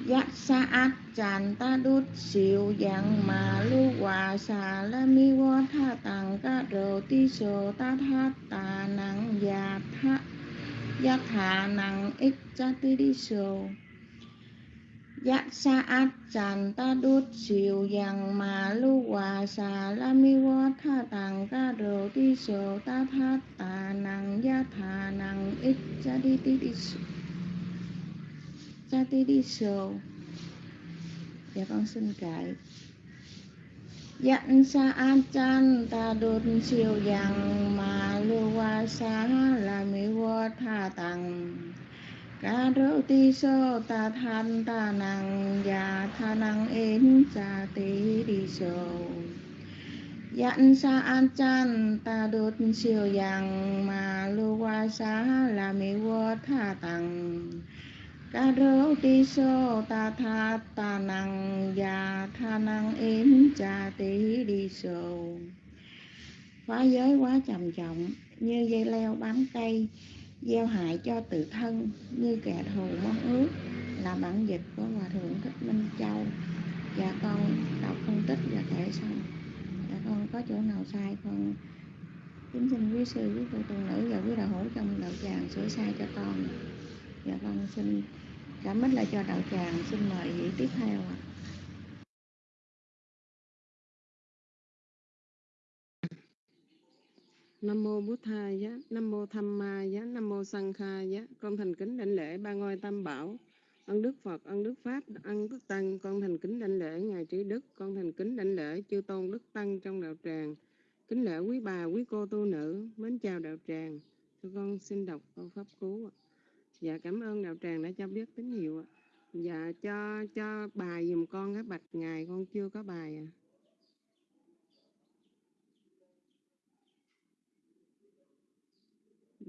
Giác sa át chàn ta đút xìu, dạng mà lu hòa xà la mi wa tha tàng. Các rô tí xô tát hát tà năng dạ tha, giác hà năng ít cho tí đi xô Giác sa át chan ta đút siêu yang mà lu hòa sa la mi wa tha tàng ca rồ ti sồ ta tha tà năng ya thà năng ít cha đi ti đi cha ti đi sồ dạ con xin cải Dặn sa an chan ta đột siêu yang mà lu wa sa la mi wa tha tàng ca rô ti sô ta than ta năng ya tha năng in cha ti đi so, Dặn sa an chan ta đốt siêu yang mà lu qua sa là mi vô tha tăng ca rô ti sô ta tha ta năng ya tha năng in cha ti đi so, phá giới quá trầm trọng như dây leo bám cây gieo hại cho tự thân, như kẻ thù mong ước, là bản dịch của hòa thượng thích minh châu. Và con đọc phân tích và kể xong và dạ con có chỗ nào sai con kính xin quý sư, quý cô tu nữ và quý đạo hữu trong đạo tràng sửa sai cho con. Và con xin cảm ơn lại cho đạo tràng, xin mời vị tiếp theo ạ. Nam mô Bút Thầy Giá, Nam mô Tham Ma Giá, Nam mô Sang Kha Giá. Con thành kính đảnh lễ ba ngôi tam bảo, ân đức Phật, ân đức Pháp, ân đức Tăng. Con thành kính đảnh lễ Ngài Trí Đức, con thành kính đảnh lễ chư tôn đức Tăng trong đạo tràng. Kính lễ quý bà, quý cô tu nữ, mến chào đạo tràng. Thưa con xin đọc câu pháp cú. Dạ cảm ơn đạo tràng đã cho biết tín hiệu. ạ. Dạ cho cho bài dùm con cái bạch ngài con chưa có bài à.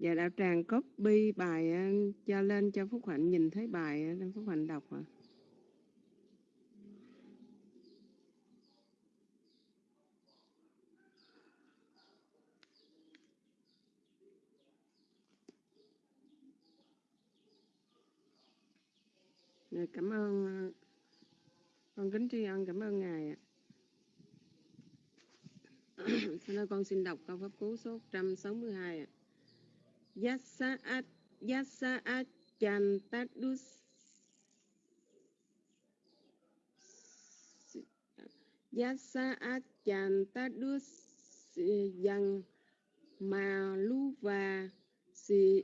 Dạ đạo tràng copy bài ờ, cho lên cho Phúc Hạnh nhìn thấy bài ờ, Phúc Hạnh đọc ạ. Dạ, cảm ơn ờ, con kính tri ân cảm ơn ngài ạ. Xin con xin đọc câu pháp cú số 162 ạ. Yasaat Yasaat Chantadus Yasaat Chantadus yang Maluva, si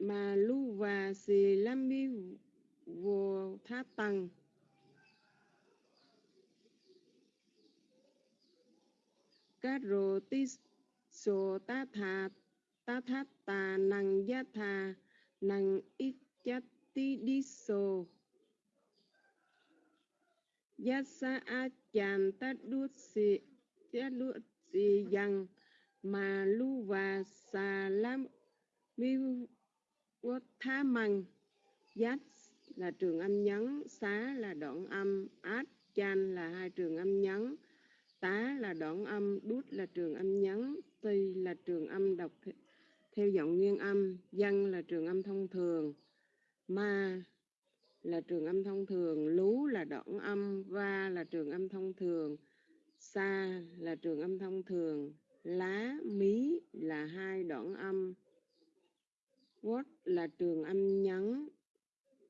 Maluva, si Lami vô thá tăng. Các rô ta sô thát tà năng giá thà năng ít chát tí đi sô giá sa a chàn ta đuốt si giá đuốt si yang mà lu và xà lam mi quốc tha măng Yat là trường âm nhấn, xá là đoạn âm, át, chan là hai trường âm nhấn, tá là đoạn âm, đút là trường âm nhấn, ti là trường âm đọc theo giọng nguyên âm, dân là trường âm thông thường, ma là trường âm thông thường, lú là đoạn âm, va là trường âm thông thường, sa là trường âm thông thường, lá, mí là hai đoạn âm, what là trường âm nhấn,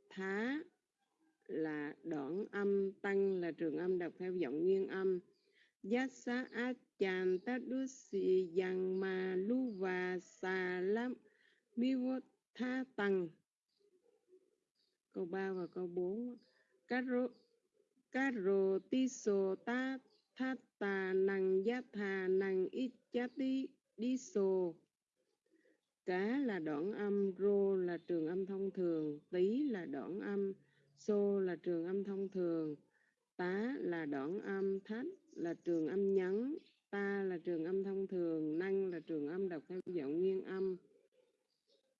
thá là đoạn âm tăng là trường âm đọc theo giọng nguyên âm. Giá at chàn ta đu si yang mà lu và xà lắm mi vô tha tăng câu 3 và câu 4 caro caro ti so ta tha tà nặng giá thà nặng ít chá ti đi sô cá là đoạn âm, rô là trường âm thông thường tí là đoạn âm xô là trường âm thông thường, tá là đoạn âm, thách là trường âm nhấn ta là trường âm thông thường, năng là trường âm đọc theo giọng nguyên âm.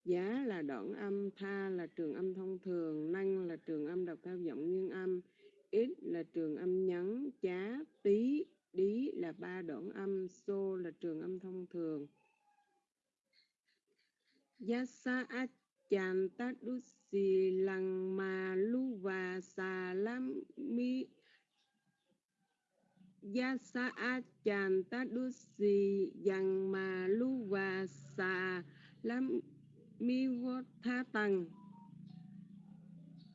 Giá là đoạn âm, tha là trường âm thông thường, năng là trường âm đọc theo giọng nguyên âm, ít là trường âm nhấn chá tí đí là ba đoạn âm xô là trường âm thông thường Yasa achan ta đu si lăng ma lu và sa lam mi Yasa achan ta đu si yang ma lu và sa lam mi vô tha tăng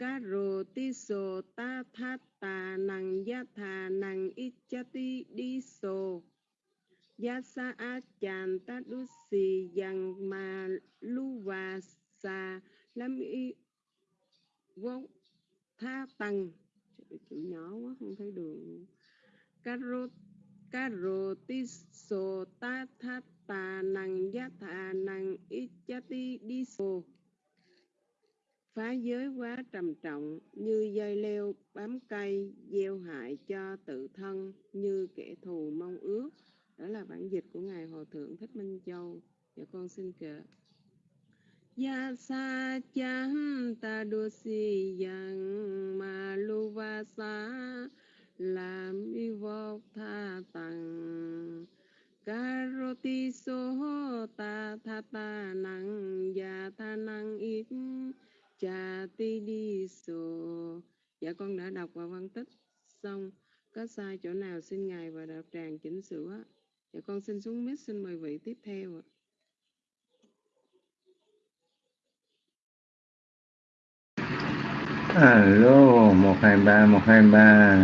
Karo ti so ta tha ta năng ya tha năng ichati đi so Yasa a chan ta đu si yang ma lu và sa lam y vô tha tăng chữ nhỏ quá không thấy đường caro caro ti so ta tha ta năng ya tha năng ichati đi so phá giới quá trầm trọng như dây leo bám cây gieo hại cho tự thân như kẻ thù mong ước đó là bản dịch của ngài hòa thượng thích minh châu dạ con xin kể Ya sa chan ta đô si yang ma lu va sa làm y vô tha tăng Karoti so ta tha ta năng ya tha năng ít cha ti đi so dạ con đã đọc và phân tích xong có sai chỗ nào xin ngài và đạo tràng chỉnh sửa dạ con xin xuống mic xin mời vị tiếp theo ạ alo một hai ba một hai ba.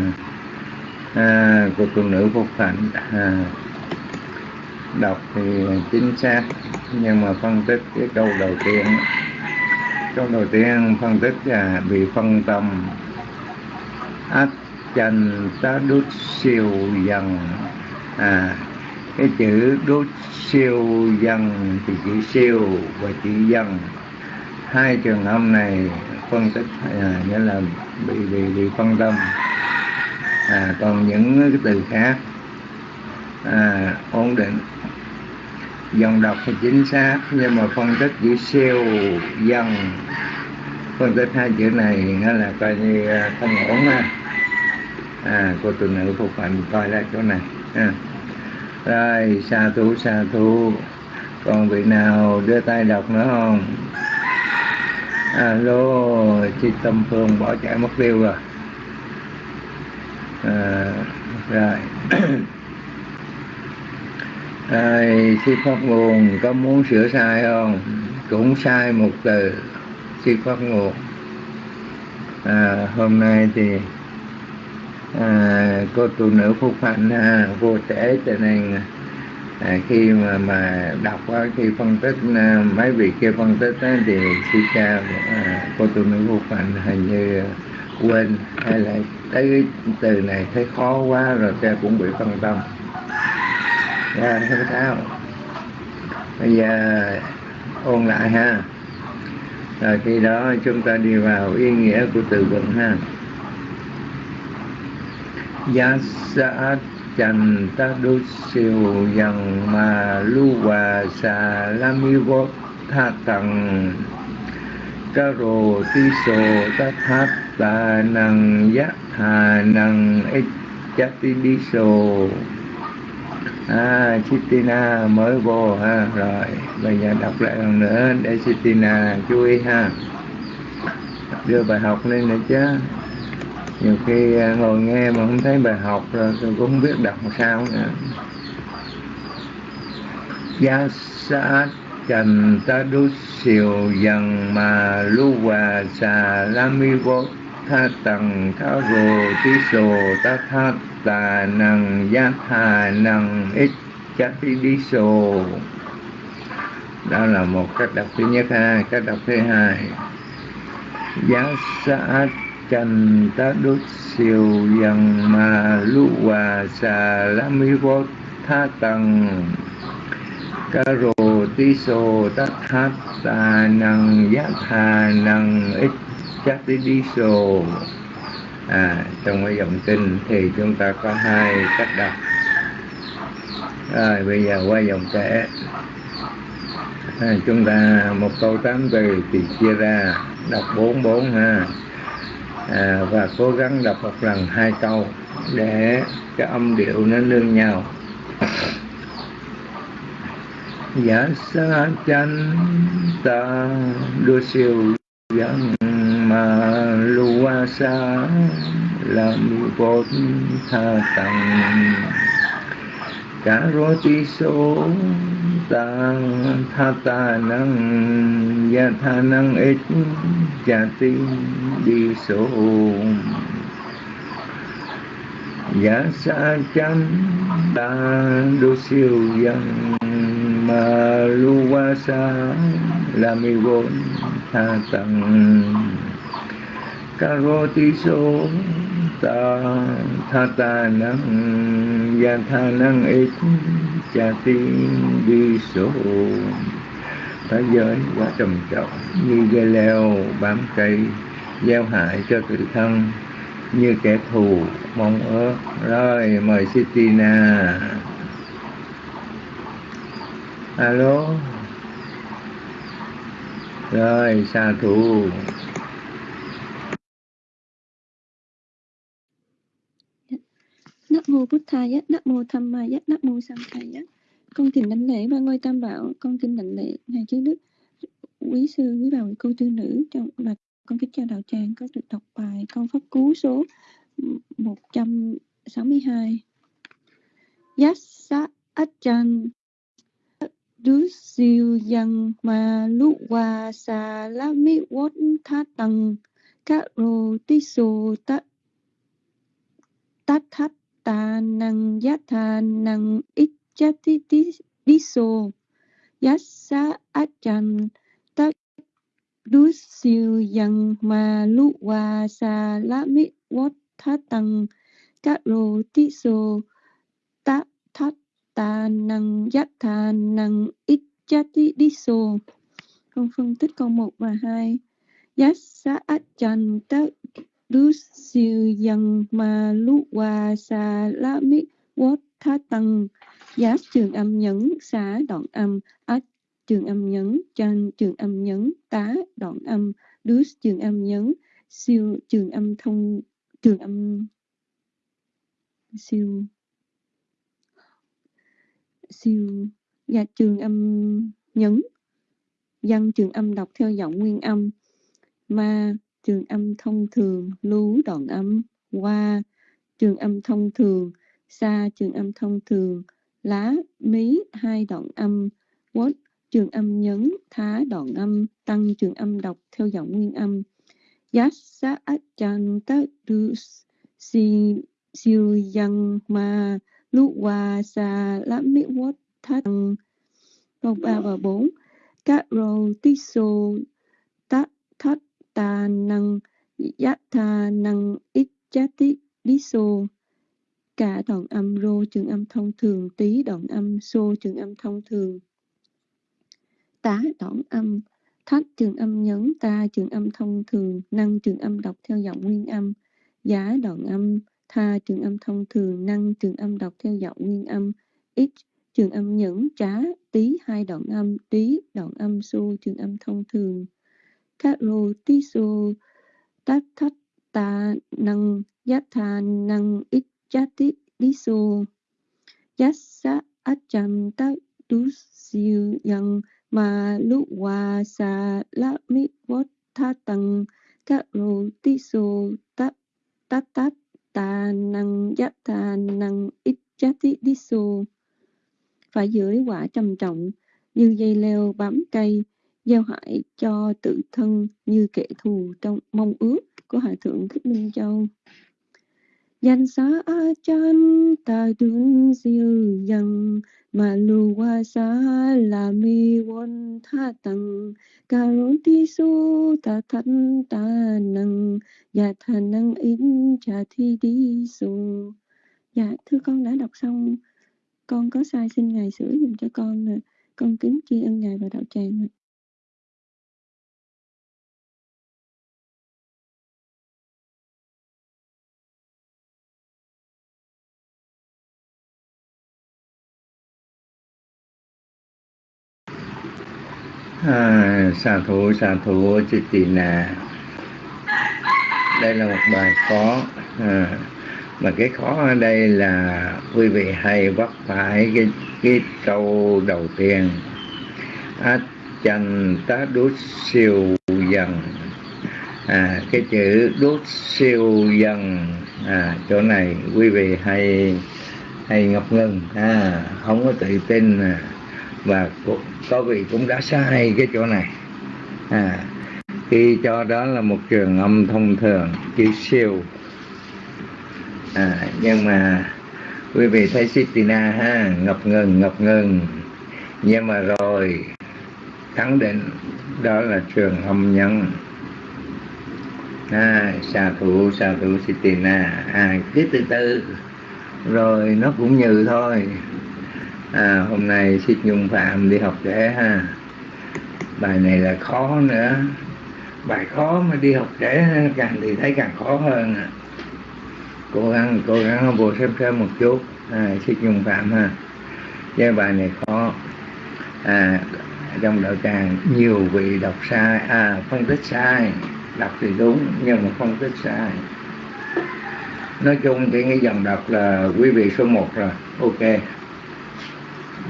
À, của phụ nữ phục hạnh à, đọc thì chính xác nhưng mà phân tích cái câu đầu tiên. Câu đầu tiên phân tích là bị phân tâm. Ách chành ta đút siêu dần. À cái chữ đút siêu dần thì chữ siêu và chữ dần. Hai trường âm này phân tích à, nghĩa là bị bị bị phân tâm. À, còn những cái từ khác à, ổn định. Dòng đọc thì chính xác nhưng mà phân tích chữ siêu dần. Phân tích hai chữ này nó là coi như à, không ổn ha. À cô tu nữ phục hạnh coi lại chỗ này ha. rồi xa thú xa thú. Còn vị nào đưa tay đọc nữa không? À, alo chị tâm phương bỏ chạy mất tiêu rồi. À, rồi. Ai, sư phát nguồn có muốn sửa sai không? Cũng sai một từ sư phát nguồn à, hôm nay thì à, cô tu nữ phúc hạnh à, vô trễ cho nên à, khi mà mà đọc á, khi phân tích à, mấy vị kia phân tích á, thì sư cha à, cô tu nữ vô hạnh hình như quên hay là thấy cái từ này thấy khó quá rồi cha cũng bị phân tâm. Ra không sao bây giờ ôn lại ha. Rồi khi đó chúng ta đi vào ý nghĩa của từ vựng ha. Yasat chanh ta đô siêu dần ma lu hòa xà la mi vô tha tầng ca rồ ti sô ta tháp ta năng giác hà năng ích chát ti đi sô à Chitina mới vô ha rồi bây giờ đọc lại lần nữa, để Chitina chú ý ha. Đưa bài học lên nữa chứ nhiều khi à, ngồi nghe mà không thấy bài học rồi tôi cũng không biết đọc sao nữa. Gia sát trần ta đu siêu dần mà lu hòa xà la mi vô tha tầng tha rồ tí sồ ta tha tà năng gia thà năng ít chát tí đi sồ đó là một cách đọc thứ nhất ha, cách đọc thứ hai. Giá sát chân ta đốt siêu dần mà lũ hòa xà la mi vô tha tầng ca rồ tí sô ta thát ta năng giác thà năng ít chắc tí đi sô à trong cái dòng kinh thì chúng ta có hai cách đọc. Rồi bây giờ qua dòng kể. À, chúng ta một câu tám từ thì chia ra đọc bốn bốn ha à, và cố gắng đọc một lần hai câu để cái âm điệu nó nương nhau giả dạ sa chân ta đua siêu dân mà lua sa làm vốn tha tặng cả rô ti số tăng tha ta năng gia tha năng ít cha ti đi số giả sa chân ta đô siêu dân mà lu qua sa la mi vốn tha tăng tha ta năng ya tha năng ít cha ti đi số thế giới quá trầm trọng như dây leo bám cây gieo hại cho tự thân như kẻ thù mong ước rồi mời Sitina alo rồi xa thủ Nam mô Bụt Thaya, Nam mô Tham Maya, Nam mô Sam Thaya. Con kính đảnh lễ ba ngôi Tam Bảo, con kính đảnh lễ ngài chư đức, quý sư, quý bà, cô tư nữ trong và con kính chào đạo tràng có được đọc bài con pháp cú số 162. Yassa Achan Đứ siêu dân mà lũ hòa xà lá mi vốt tha tầng các rô tí sô tát tát ta năng giá tha năng ít chát tí tí tí sô giá xá át chăn tắc đú siêu dân mà lũ hòa xà lá mi vót thá tăng các rô tí sô tát thát ta năng giác tha năng ít chát đi sô con phân tích câu 1 và 2 giác xá át Đức siêu dân ma lu qua xà la mi vốt tha tăng. Giá trường âm nhấn, xá đoạn âm át trường âm nhấn chan trường âm nhấn, tá đoạn âm đu trường âm nhấn, siêu trường âm thông, trường âm siêu siêu và trường âm nhấn. Văn trường âm đọc theo giọng nguyên âm, ma trường âm thông thường, lú đoạn âm qua trường âm thông thường xa trường âm thông thường, lá, mí hai đoạn âm, quất trường âm nhấn, thá đoạn âm, tăng trường âm đọc theo giọng nguyên âm. Yassa achanta du si siêu yang ma lu qua xa lá mi quất tăng. Câu ba và bốn. Các rô tí tát thất ta năng giác tha năng ít chát tí đi xô cả đoạn âm rô trường âm thông thường, tí đoạn âm xô trường âm thông thường. Tá đoạn âm thắt trường âm nhấn, ta trường âm thông thường, năng trường âm đọc theo giọng nguyên âm. Giá đoạn âm, tha trường âm thông thường, năng trường âm đọc theo giọng nguyên âm. Ít trường âm nhẫn trá, tí hai đoạn âm, tí đoạn âm xô trường âm thông thường các lô tí su tát thất ta năng giác thà năng ít chá tí lý su giác sát át chăm tát đú siêu dân mà lúc hòa xà lá mi vót tha tăng. Các lô tí su tát tát tát ta năng giác thà năng ít chá tí lý su phải dưới quả trầm trọng như dây leo bám cây gieo hại cho tự thân như kẻ thù trong mong ước của Hòa Thượng Thích Minh Châu. Danh xá a chan ta đun siêu dân mà lu qua xá là mi won tha tầng ca rốn ti su ta dạ thân ta năng và thà năng in trà thi đi su. Dạ, thưa con đã đọc xong con có sai xin ngài sửa dùm cho con nè con kính tri ân ngài và đạo tràng à, xà thủ xà thủ chị tì nà. Đây là một bài khó. À, mà cái khó ở đây là quý vị hay vấp phải cái cái câu đầu tiên. Át chân tá đút siêu dần. À cái chữ đút siêu dần. À chỗ này quý vị hay hay ngập ngừng. À không có tự tin à, và có vị cũng đã sai cái chỗ này. À khi cho đó là một trường âm thông thường chữ siêu. À, nhưng mà quý vị thấy Sitina ha ngập ngừng ngập ngừng. Nhưng mà rồi khẳng định đó là trường âm nhân à, xà thủ xà thủ Sitina. À, cái từ từ. Rồi nó cũng như thôi à, hôm nay xích Nhung Phạm đi học trẻ ha. Bài này là khó nữa. Bài khó mà đi học trễ càng thì thấy càng khó hơn à. cố gắng cố gắng vô xem xem một chút. À, xích nhung phạm ha. Cái bài này khó. À, trong đạo tràng nhiều vị đọc sai. À phân tích sai. Đọc thì đúng nhưng mà phân tích sai. Nói chung thì cái dòng đọc là quý vị số 1 rồi. Ok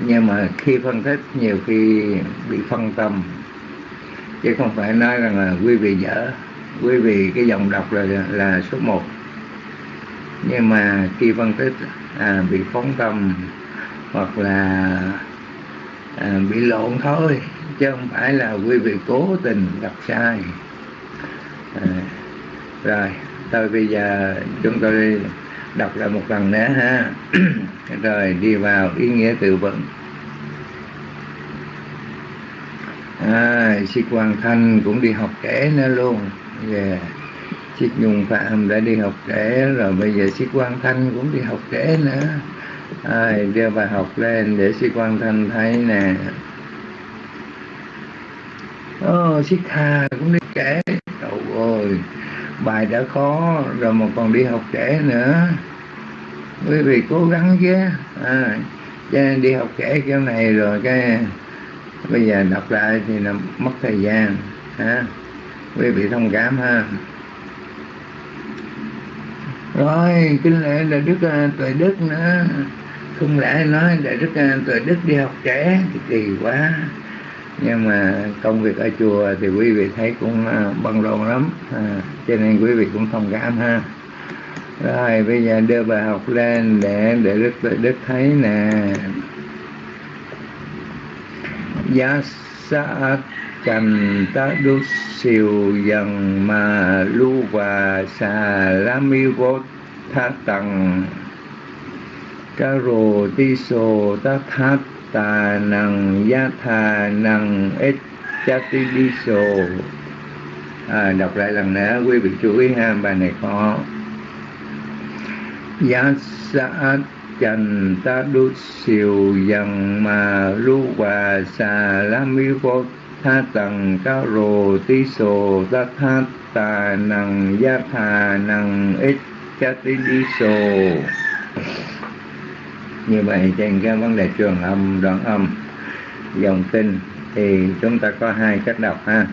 nhưng mà khi phân tích nhiều khi bị phân tâm. Chứ không phải nói rằng là quý vị dở. Quý vị cái dòng đọc là là số 1 nhưng mà khi phân tích à, bị phóng tâm hoặc là à, bị lộn thôi chứ không phải là quý vị cố tình đọc sai. À, rồi tôi bây giờ chúng tôi đọc lại một lần nữa ha. Rồi đi vào ý nghĩa từ vựng. À, sĩ Quang Thanh cũng đi học trễ nữa luôn. Yeah. chị Nhung Phạm đã đi học trễ rồi bây giờ sĩ Quang Thanh cũng đi học trễ nữa. À, đưa bài học lên để sĩ Quang Thanh thấy nè. Ồ, oh, sĩ Kha cũng đi trễ Trời ơi bài đã khó rồi mà còn đi học trễ nữa. Quý vị cố gắng chứ à, cho đi học trễ kiểu này rồi cái bây giờ đọc lại thì là mất thời gian ha. Quý vị thông cảm ha. Rồi kinh lệ là đức à, tuệ đức nữa. Không lẽ nói đại đức à, tuệ đức đi học trễ thì kỳ quá nhưng mà công việc ở chùa thì quý vị thấy cũng à, bận rộn lắm. À, cho nên quý vị cũng thông cảm ha. Rồi bây giờ đưa bài học lên để để đức đức thấy nè. Giá sa cành ta đu siêu dần mà lu và xà la mi vô tha tầng. Ca rồ ti sô ta tha tà năng gia thà năng ít cha ti đi sô à, đọc lại lần nữa quý vị chú ý ha bài này khó giá sa chành ta đu siêu dần mà lu và xà la mi vô tha tầng ca rồ tí sô ta tha tà năng gia thà năng ít cha tí đi sô như vậy trên cái vấn đề trường âm đoạn âm dòng tinh thì chúng ta có hai cách đọc ha.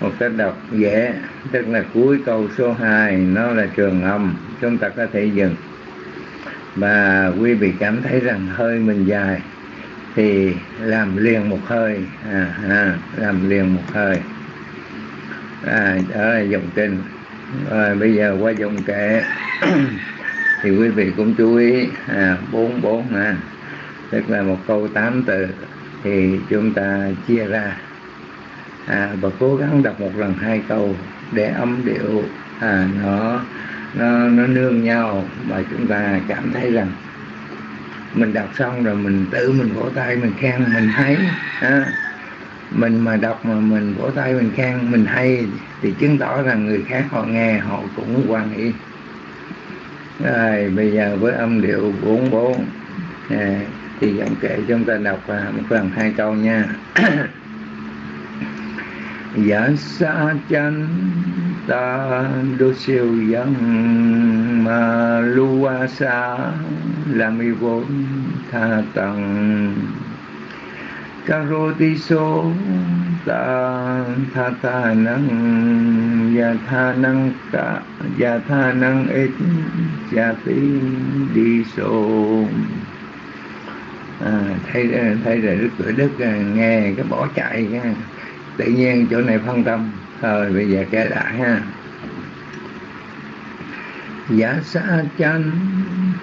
Một cách đọc dễ tức là cuối câu số 2 nó là trường âm chúng ta có thể dừng. Và quý vị cảm thấy rằng hơi mình dài thì làm liền một hơi. À, à, làm liền một hơi. À, đó là dòng kinh rồi bây giờ qua dòng kệ thì quý vị cũng chú ý à, bốn bốn ha. Tức là một câu tám từ thì chúng ta chia ra. À, và cố gắng đọc một lần hai câu để âm điệu à, nó nó nó nương nhau và chúng ta cảm thấy rằng mình đọc xong rồi mình tự mình vỗ tay mình khen mình hay à, mình mà đọc mà mình vỗ tay mình khen mình hay thì chứng tỏ rằng người khác họ nghe họ cũng quan ý rồi bây giờ với âm điệu bốn bốn. À, thì giọng kệ chúng ta đọc à, một lần hai câu nha. Giả sa chân ta đô siêu dân mà lua xa là mi vốn tha tầng karoti so ta tha ta năng ya tha năng cả ya tha năng ít ya tí đi so à, thấy thấy là đức cửa đức à, nghe cái bỏ chạy cái tự nhiên chỗ này phân tâm. Thôi bây giờ kể lại ha. Giả sa chanh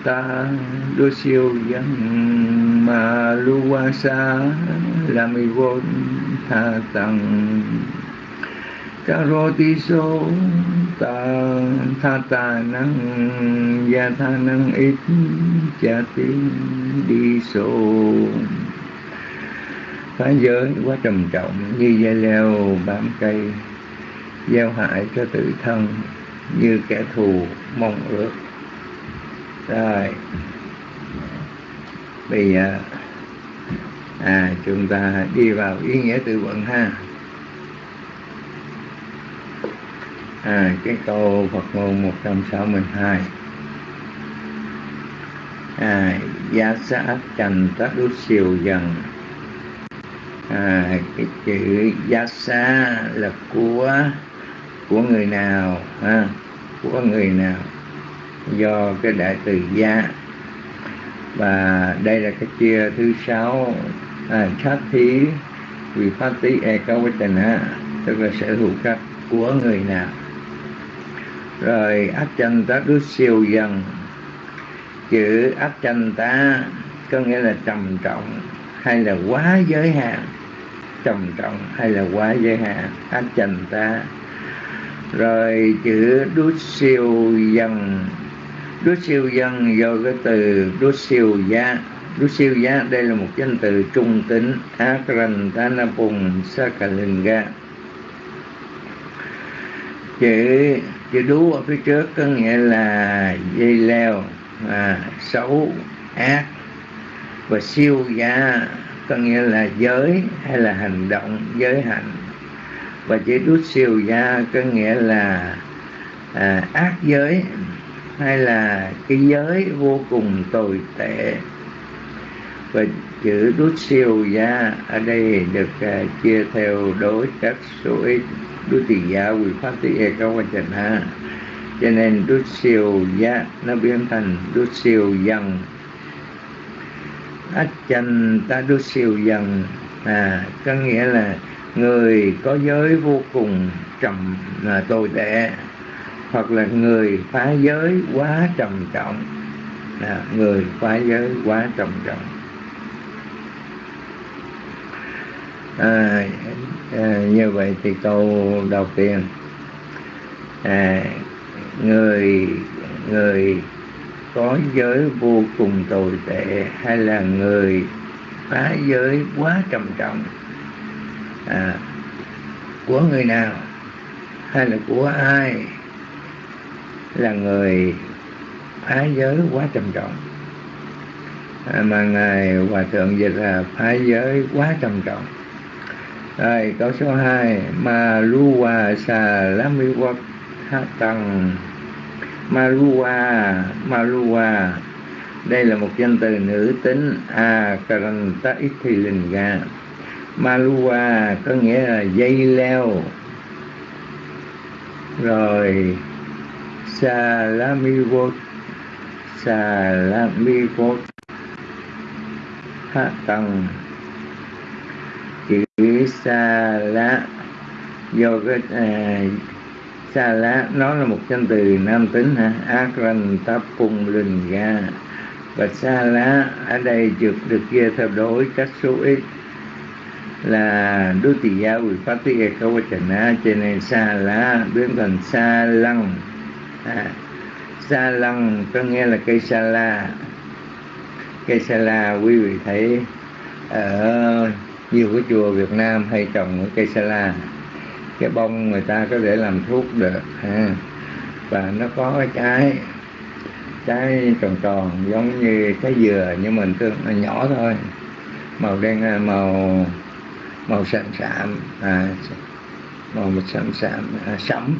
ta đô siêu dân mà lu qua sa la mi vô tha tầng. Ca rô ti số, ta tha ta năng, gia tha năng ít, cha tiếng đi số phá giới quá trầm trọng, như dây leo bám cây, gieo hại cho tự thân, như kẻ thù mong ước rồi. Bây giờ à chúng ta đi vào ý nghĩa từ vựng ha. À cái câu Phật ngôn 162 à giá xã trần tất đút siêu dần. À, cái chữ giá xa là của của người nào ha? Của người nào? Do cái đại từ gia. Và đây là cái chia thứ sáu. À, sát thí vì phát tí e có với tình á tức là sở hữu các của người nào. Rồi áp chân ta đứa siêu dần. Chữ áp chân ta có nghĩa là trầm trọng hay là quá giới hạn. Trầm trọng hay là quá giới hạn áp chân ta rồi chữ đút siêu dần đút siêu dân do cái từ đút siêu giá. Đút siêu giá đây là một danh từ trung tính akrantanapung sakalinga chữ chữ đú ở phía trước có nghĩa là dây leo à, xấu ác. Và siêu giá có nghĩa là giới hay là hành động giới hạnh. Và chữ đút siêu giá có nghĩa là à, ác giới hay là cái giới vô cùng tồi tệ? Và chữ đút siêu gia ở đây được uh, chia theo đối các số ít. Đút tỳ giá quy pháp tỳ e cao quan trần ha. Cho nên đút siêu gia nó biến thành đút siêu dân ách chân ta đút siêu dân à có nghĩa là người có giới vô cùng trầm à, tồi tệ hoặc là người phá giới quá trầm trọng. À, người phá giới quá trầm trọng. À, à, như vậy thì câu đầu tiên. À, người người có giới vô cùng tồi tệ hay là người phá giới quá trầm trọng? À, của người nào hay là của ai? Là người phá giới quá trầm trọng. À, mà ngài hòa thượng dịch là phá giới quá trầm trọng. Rồi câu số 2 ma luwa sa lamiwat tăng. Marua đây là một danh từ nữ tính a karanta ithilinga Marua có nghĩa là dây leo. Rồi Salamivot Salamivot Hạ tầng chữ sa lá do cái à, sa lá nó là một danh từ nam tính ha akran tapung linh ga và sa lá ở đây được được chia theo đối các số ít là đối tỷ giáo vị phát tiết câu trần á cho nên sa lá biến thành sa lăng à, sa lăng có nghĩa là cây sa la. Cây sa la quý vị thấy ở nhiều cái chùa Việt Nam hay trồng cây sa la. Cái bông người ta có thể làm thuốc được ha. và nó có cái trái trái tròn tròn giống như cái dừa nhưng mình tương nó nhỏ thôi. Màu đen à, màu màu sạm sạm à, màu sạm sạm à, sẫm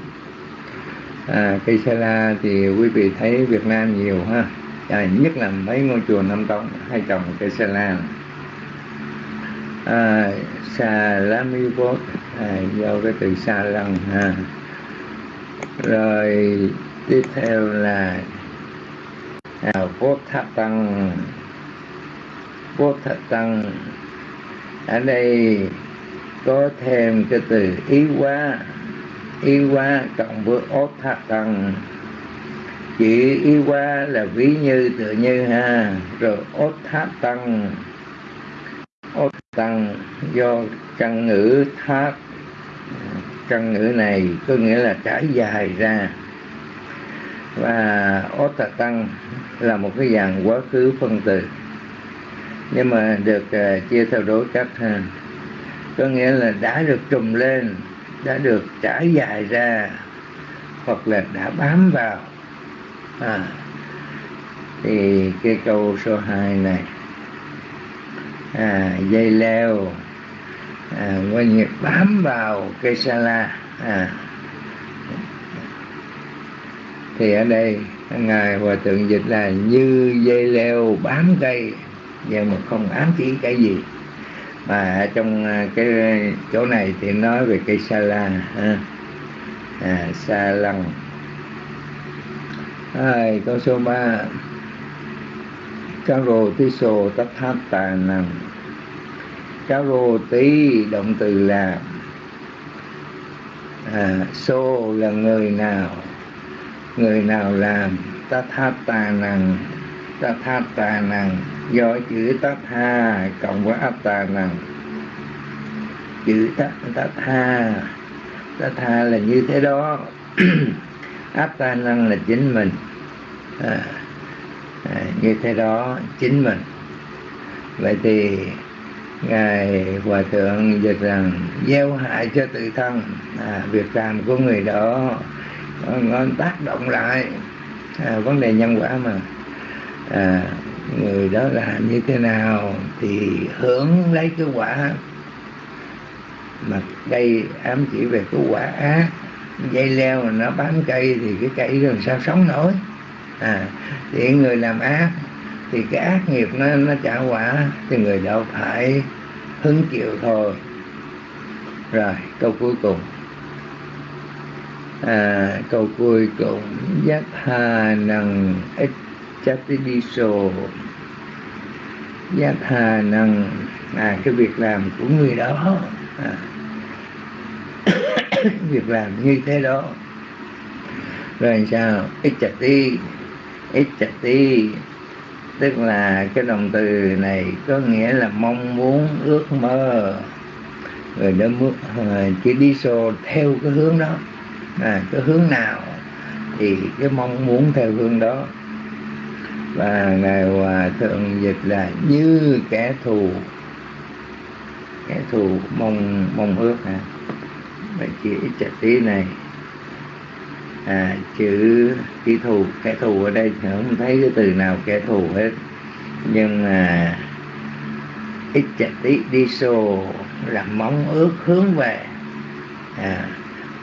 à, cây sa la thì quý vị thấy Việt Nam nhiều ha. À, nhất là mấy ngôi chùa Nam Tông hay trồng cây sa la. À, sa lá mi vốt à, do cái từ sa lăng ha. Rồi tiếp theo là à, vốt tháp tăng. Vốt tháp tăng ở đây có thêm cái từ ý quá y qua cộng với ốt tháp tăng chữ y qua là ví như tự như ha rồi ốt tháp tăng ốt tăng do căn ngữ tháp căn ngữ này có nghĩa là trải dài ra. Và ốt tăng là một cái dạng quá khứ phân từ nhưng mà được uh, chia theo đối cách ha. Có nghĩa là đã được trùm lên đã được trải dài ra hoặc là đã bám vào. À, thì cái câu số 2 này à, dây leo à, quay nghiệp bám vào cây sa la à, thì ở đây ngài hòa thượng dịch là như dây leo bám cây nhưng mà không ám chỉ cái gì mà trong à, cái chỗ này thì nói về cây sa la ha. à, sa lăng. Hai, câu số 3 Caro tí sô tất thát tà năng Caro tí động từ là à, Sô là người nào? Người nào làm? Tất thát tà năng Tất thát tà năng Do chữ tát tha cộng với áp tà năng Chữ tát tát tha. Tát tha là như thế đó. Áp ta năng là chính mình. À, à, như thế đó chính mình. Vậy thì ngài hòa thượng dịch rằng gieo hại cho tự thân. À, việc làm của người đó nó tác động lại. À, vấn đề nhân quả mà. À, người đó làm như thế nào thì hưởng lấy cái quả mà đây ám chỉ về cái quả ác. Dây leo mà nó bám cây thì cái cây làm sao sống nổi? À thì người làm ác thì cái ác nghiệp nó nó trả quả thì người đó phải hứng chịu thôi. Rồi câu cuối cùng. À, câu cuối cùng. Giác hà năng ích chất đi giác hà năng à cái việc làm của người đó. À, việc làm như thế đó. Rồi sao? Ichati. Ichati. Tức là cái động từ này có nghĩa là mong muốn ước mơ. Rồi đó à, chỉ đi xô theo cái hướng đó. À, cái hướng nào thì cái mong muốn theo hướng đó. Vâng, và ngài hòa à, thượng dịch là như kẻ thù. Kẻ thù mong mong ước hả? Chỉ chữ tí này à, chữ kẻ thù kẻ thù ở đây không thấy cái từ nào kẻ thù hết. Nhưng mà ít chặt tí đi xô là mong ước hướng về à,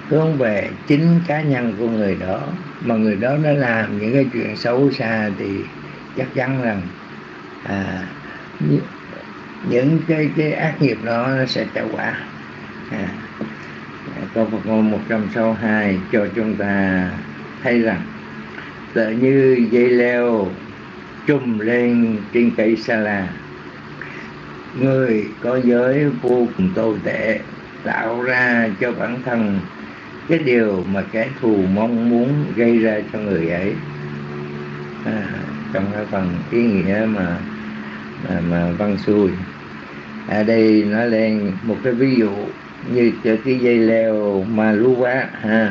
hướng về chính cá nhân của người đó. Mà người đó nó làm những cái chuyện xấu xa thì chắc chắn rằng à, những cái cái ác nghiệp đó nó sẽ trả quả à, câu Phật ngôn 162 cho chúng ta thấy rằng tự như dây leo trùm lên trên cây sa la. Người có giới vô cùng tồi tệ tạo ra cho bản thân cái điều mà kẻ thù mong muốn gây ra cho người ấy. À, trong cái phần ý nghĩa mà mà, mà văn xuôi. Ở đây nói lên một cái ví dụ như cho cái dây leo mà lú quá ha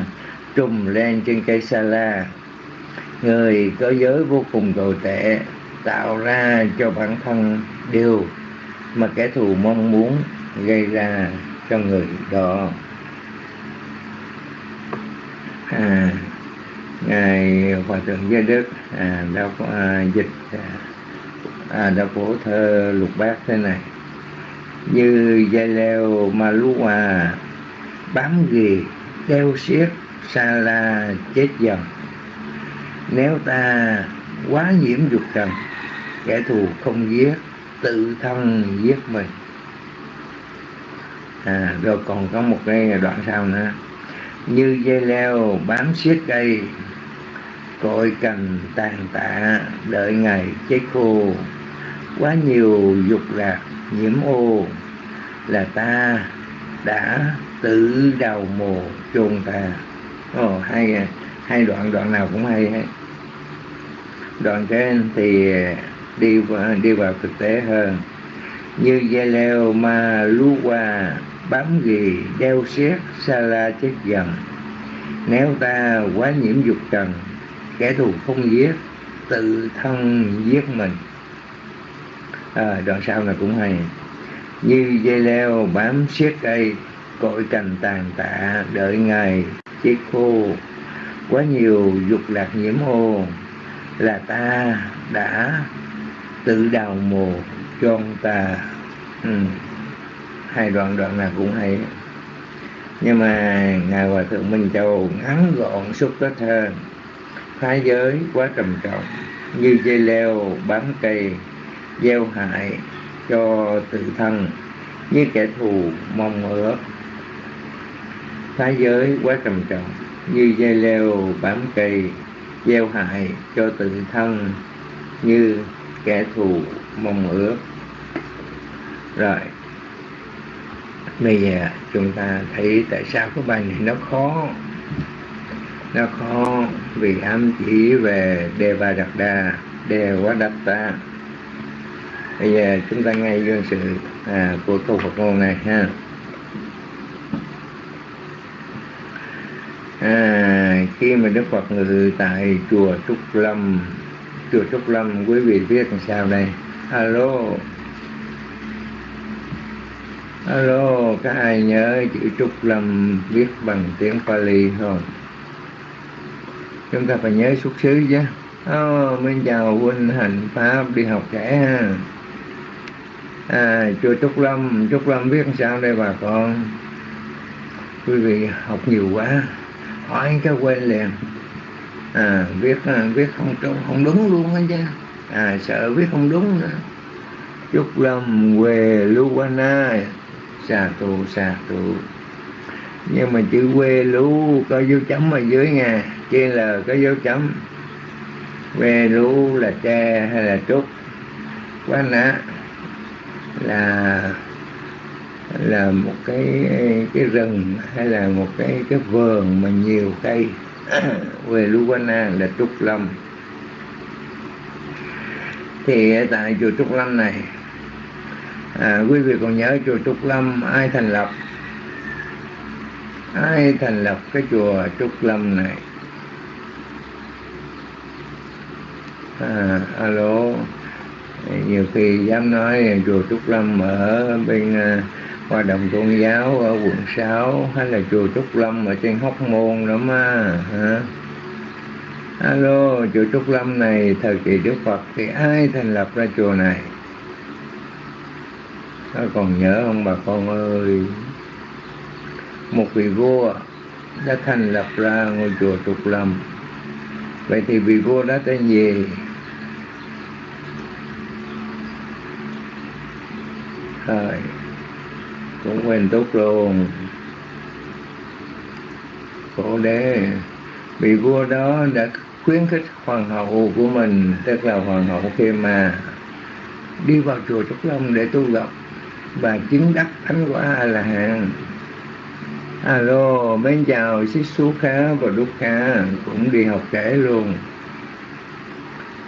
trùm lên trên cây sa la. Người có giới vô cùng tồi tệ tạo ra cho bản thân điều mà kẻ thù mong muốn gây ra cho người đó. À, ngài hòa thượng gia đức à, đã à, dịch à, à đã phổ thơ lục bát thế này. Như dây leo mà lú hòa bám ghì đeo xiết xa la chết dần. Nếu ta quá nhiễm dục trần kẻ thù không giết tự thân giết mình. À rồi còn có một cái đoạn sau nữa. Như dây leo bám xiết cây cội cành tàn tạ đợi ngày chết khô. Quá nhiều dục lạc nhiễm ô là ta đã tự đầu mồ chôn ta. Ồ hai hai đoạn đoạn nào cũng hay hết đoạn trên thì đi vào, đi vào thực tế hơn. Như dây leo ma lú qua bám ghì đeo xiết xa la chết dần. Nếu ta quá nhiễm dục trần kẻ thù không giết tự thân giết mình. À, đoạn sau này cũng hay. Như dây leo bám siết cây cội cành tàn tạ đợi ngày chết khô. Quá nhiều dục lạc nhiễm ô là ta đã tự đào mồ chôn ta. Ừ. hai đoạn đoạn nào cũng hay. Nhưng mà ngài hòa thượng minh châu ngắn gọn xúc tích hơn phá giới quá trầm trọng, như dây leo bám cây, gieo hại cho tự thân, như kẻ thù mong ước. Phá giới quá trầm trọng, như dây leo bám cây, gieo hại cho tự thân, như kẻ thù mong ước. Rồi, bây giờ chúng ta thấy tại sao cái bài này nó khó nó khó vì ám chỉ về đề devadatta. Đề quá ta bây giờ chúng ta nghe gương sự à, của câu Phật ngôn này ha. À, khi mà Đức Phật ngự tại chùa Trúc Lâm chùa Trúc Lâm quý vị biết làm sao đây? Alo. Alo các ai nhớ chữ Trúc Lâm viết bằng tiếng Pali không? Chúng ta phải nhớ xuất xứ chứ oh, mình chào huynh hành pháp đi học trẻ ha. À, chùa Trúc Lâm Trúc Lâm viết sao đây bà con? Quý vị học nhiều quá. Hỏi cái quên liền. À, viết à, viết không không đúng luôn á chứ. À, sợ viết không đúng nữa. Trúc Lâm quê Luana xà tù xà tù. Nhưng mà chữ quê lú có dấu chấm ở dưới nha trên là có dấu chấm. Ve lú là tre hay là trúc? Quá nã là là một cái cái rừng hay là một cái cái vườn mà nhiều cây. Quê Luana là trúc lâm. Thì tại chùa trúc lâm này à, quý vị còn nhớ chùa trúc lâm ai thành lập? Ai thành lập cái chùa trúc lâm này? À, alo. Nhiều khi dám nói chùa trúc lâm ở bên à, hoạt động tôn giáo ở quận 6 hay là chùa trúc lâm ở trên hóc môn nữa mà hả? Alo chùa trúc lâm này thời kỳ đức phật thì ai thành lập ra chùa này? Nó còn nhớ không bà con ơi? Một vị vua đã thành lập ra ngôi chùa trúc lâm. Vậy thì vị vua đó tên gì? Rồi cũng quên tốt luôn. Cổ đế, vị vua đó đã khuyến khích hoàng hậu của mình, tức là hoàng hậu khi mà đi vào chùa trúc long để tu tập. Và chứng đắc thánh quả a la hán. Alo bên chào xích xú khá và đúc khá, cũng đi học kể luôn.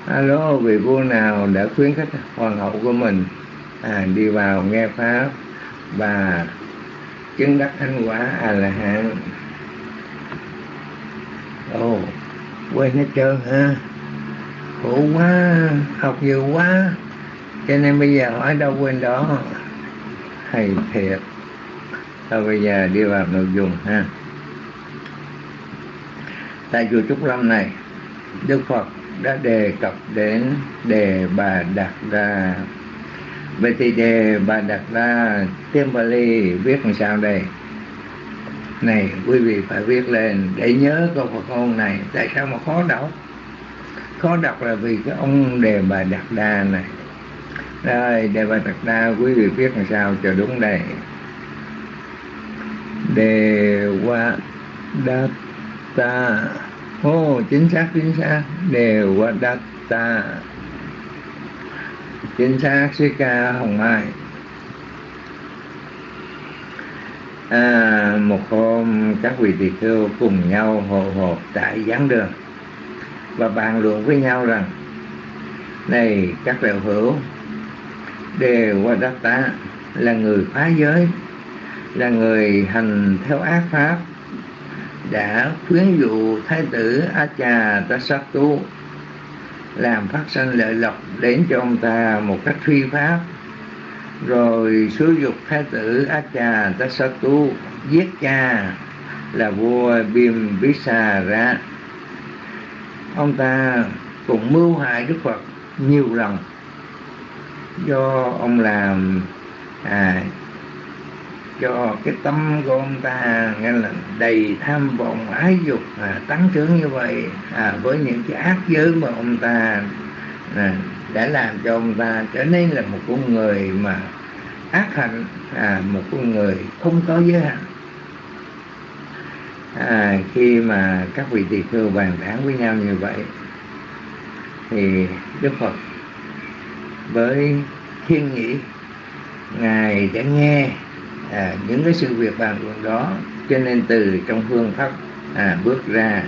Alo, vị vua nào đã khuyến khích hoàng hậu của mình? À, đi vào nghe pháp và chứng đắc thánh quả a la hán ồ quên hết trơn ha. Khổ quá học nhiều quá. Cho nên bây giờ hỏi đâu quên đó. Hay thiệt. Thôi bây giờ đi vào nội dung ha. Tại chùa trúc lâm này đức phật đã đề cập đến đề bà đặt ra vậy thì đề bà đặt ra tiếng ly viết làm sao đây? Này quý vị phải viết lên để nhớ câu Phật ngôn này. Tại sao mà khó đọc? Khó đọc là vì cái ông đề bà đặt đa này. Rồi đề bà đặt đa quý vị viết làm sao cho đúng đây? Đề qua đặt ta ô oh, chính xác chính xác. Đề qua đặt ta chính xác sư ca hồng mai. À, một hôm các vị tỳ kheo cùng nhau hội hộp tại giảng đường và bàn luận với nhau rằng này các đạo hữu đều qua đất tá là người phá giới là người hành theo ác pháp đã khuyến dụ thái tử a cha ta sát tu làm phát sinh lợi lộc đến cho ông ta một cách phi pháp. Rồi sử dục thái tử Acha Tasatu giết cha là vua Bim Visara ông ta cũng mưu hại Đức Phật nhiều lần do ông làm à, cho cái tâm của ông ta nghe là đầy tham vọng ái dục à, tăng trưởng như vậy à, với những cái ác giới mà ông ta à, đã làm cho ông ta trở nên là một con người mà ác hạnh à, một con người không có giới hạn. À, khi mà các vị tỳ kheo bàn tán với nhau như vậy thì đức phật với thiên nhĩ ngài đã nghe à, những cái sự việc bàn luận đó. Cho nên từ trong phương pháp à, bước ra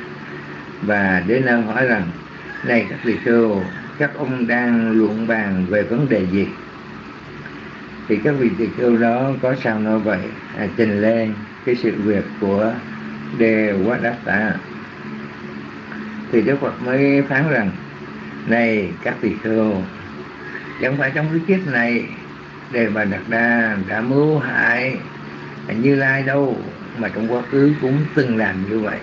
và đến nơi hỏi rằng này các vị sư các ông đang luận bàn về vấn đề gì? Thì các vị tỳ kheo đó có sao nói vậy? À, trình lên cái sự việc của đề quá đắc tạ thì đức phật mới phán rằng này các vị khưu chẳng phải trong cái kiếp này đề bà đặt đa đã mưu hại như lai đâu mà trong quá khứ cũng từng làm như vậy.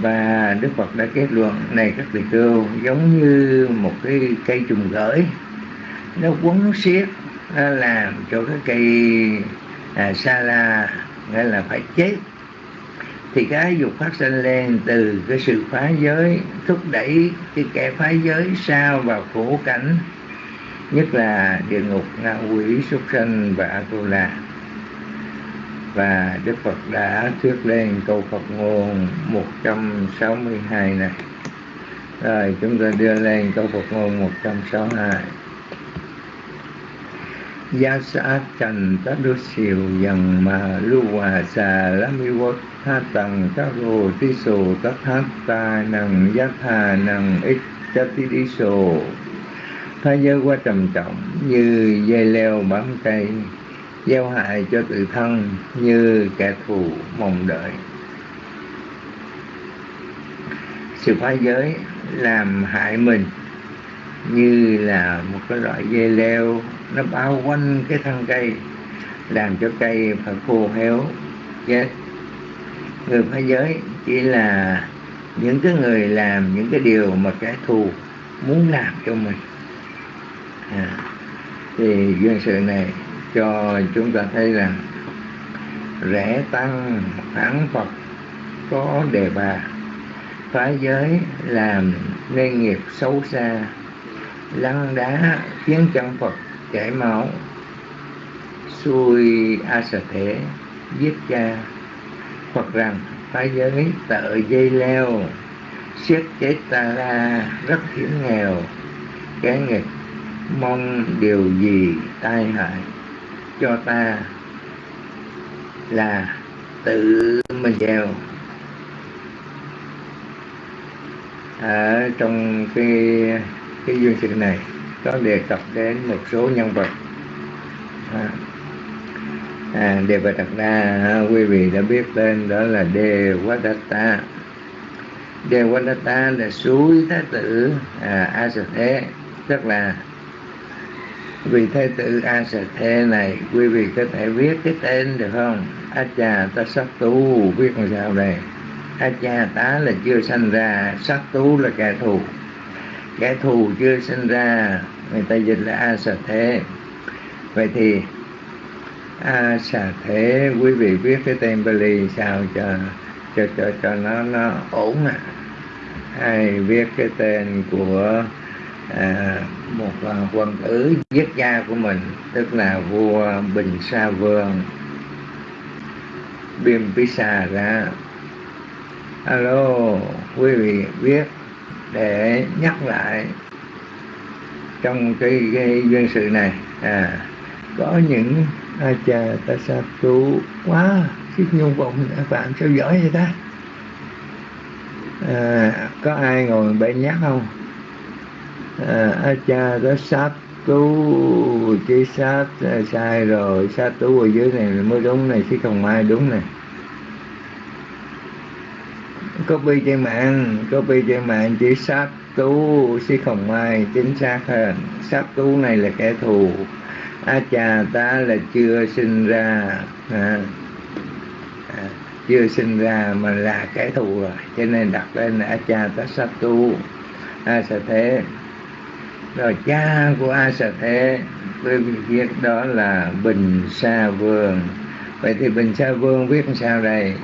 Và đức phật đã kết luận này các vị khưu giống như một cái cây trùng gửi nó quấn xiết nó làm cho cái cây à, sa la nghĩa là phải chết. Thì cái dục phát sinh lên từ cái sự phá giới thúc đẩy cái kẻ phá giới sao vào khổ cảnh nhất là địa ngục ngạ quỷ súc sanh và atula. Và Đức Phật đã thuyết lên câu Phật ngôn 162 này. Rồi, chúng ta đưa lên câu Phật ngôn 162 Gia sa trần tá đô siêu dần mà lưu hòa xà lá mi quốc tha tầng các rồ tí sù tất hát ta nằng giác thà nằng ít chất tí đi sù thế giới quá trầm trọng như dây leo bám cây, gieo hại cho tự thân như kẻ thù mong đợi. Sự phá giới làm hại mình như là một cái loại dây leo, nó bao quanh cái thân cây, làm cho cây phải khô héo, chết. Người phá giới chỉ là những cái người làm những cái điều mà kẻ thù muốn làm cho mình à, thì duyên sự này cho chúng ta thấy rằng rẽ tăng phản phật có đề bà. Phá giới làm nên nghiệp xấu xa lăn đá khiến chân phật chảy máu. Xui a sở thể giết cha. Phật rằng phá giới tợ dây leo siết chết ta la rất hiểm nghèo cái nghịch mong điều gì tai hại cho ta là tự mình gieo. Ở trong cái cái duyên sự này có đề cập đến một số nhân vật. À, à, đề vật đặt đa à, quý vị đã biết tên đó là đề quá đề là suối thái tử à, a thế tức là vì thái tử a sà thê này, quý vị có thể viết cái tên được không? A cha ta sắc tu viết làm sao đây? A cha tá là chưa sanh ra sắc tu là kẻ thù. Kẻ thù chưa sinh ra, người ta dịch là a sà thế. Vậy thì a sà thế, quý vị viết cái tên Bali sao cho cho cho cho nó nó ổn à hay viết cái tên của à, một quân tử giết cha của mình tức là vua bình sa vương. Bimpisa ra alo quý vị biết để nhắc lại trong cái, cái duyên sự này. À có những à, a cha ta sa tu quá chiếc nhung vọng bạn sao giỏi vậy ta. À, có ai ngồi bên nhắc không? À, cha đó sát tú chỉ sát à, sai rồi sát tú ở dưới này mới đúng này chứ không ai đúng này. Copy trên mạng copy trên mạng chỉ sát tú chứ không ai chính xác hơn sát tú này là kẻ thù. A cha ta là chưa sinh ra à, à, chưa sinh ra mà là kẻ thù rồi cho nên đặt lên là a cha ta sát tu a à, sẽ thế rồi cha của a sa thế với viết đó là bình sa vương. Vậy thì bình sa vương viết sao đây?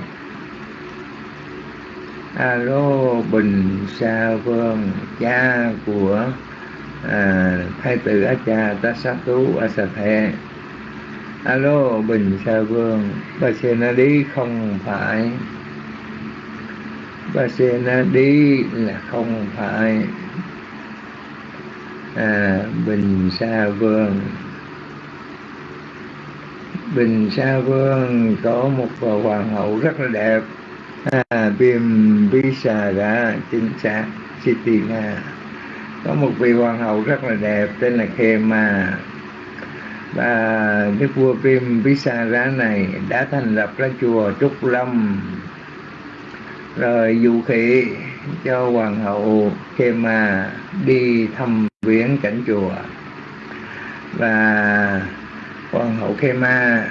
Alo bình sa vương cha của à, thái tử a cha tasatu asathe alo bình sa vương bà na đi không phải. Bà na đi là không phải à, bình sa vương. Bình sa vương có một hoàng hậu rất là đẹp. À, viêm đã chính xác Sitina có một vị hoàng hậu rất là đẹp tên là Khema và đức vua Viêm Visara này đã thành lập ra chùa Trúc Lâm. Rồi dụ khỉ cho hoàng hậu Kema đi thăm viếng cảnh chùa. Và hoàng hậu Kema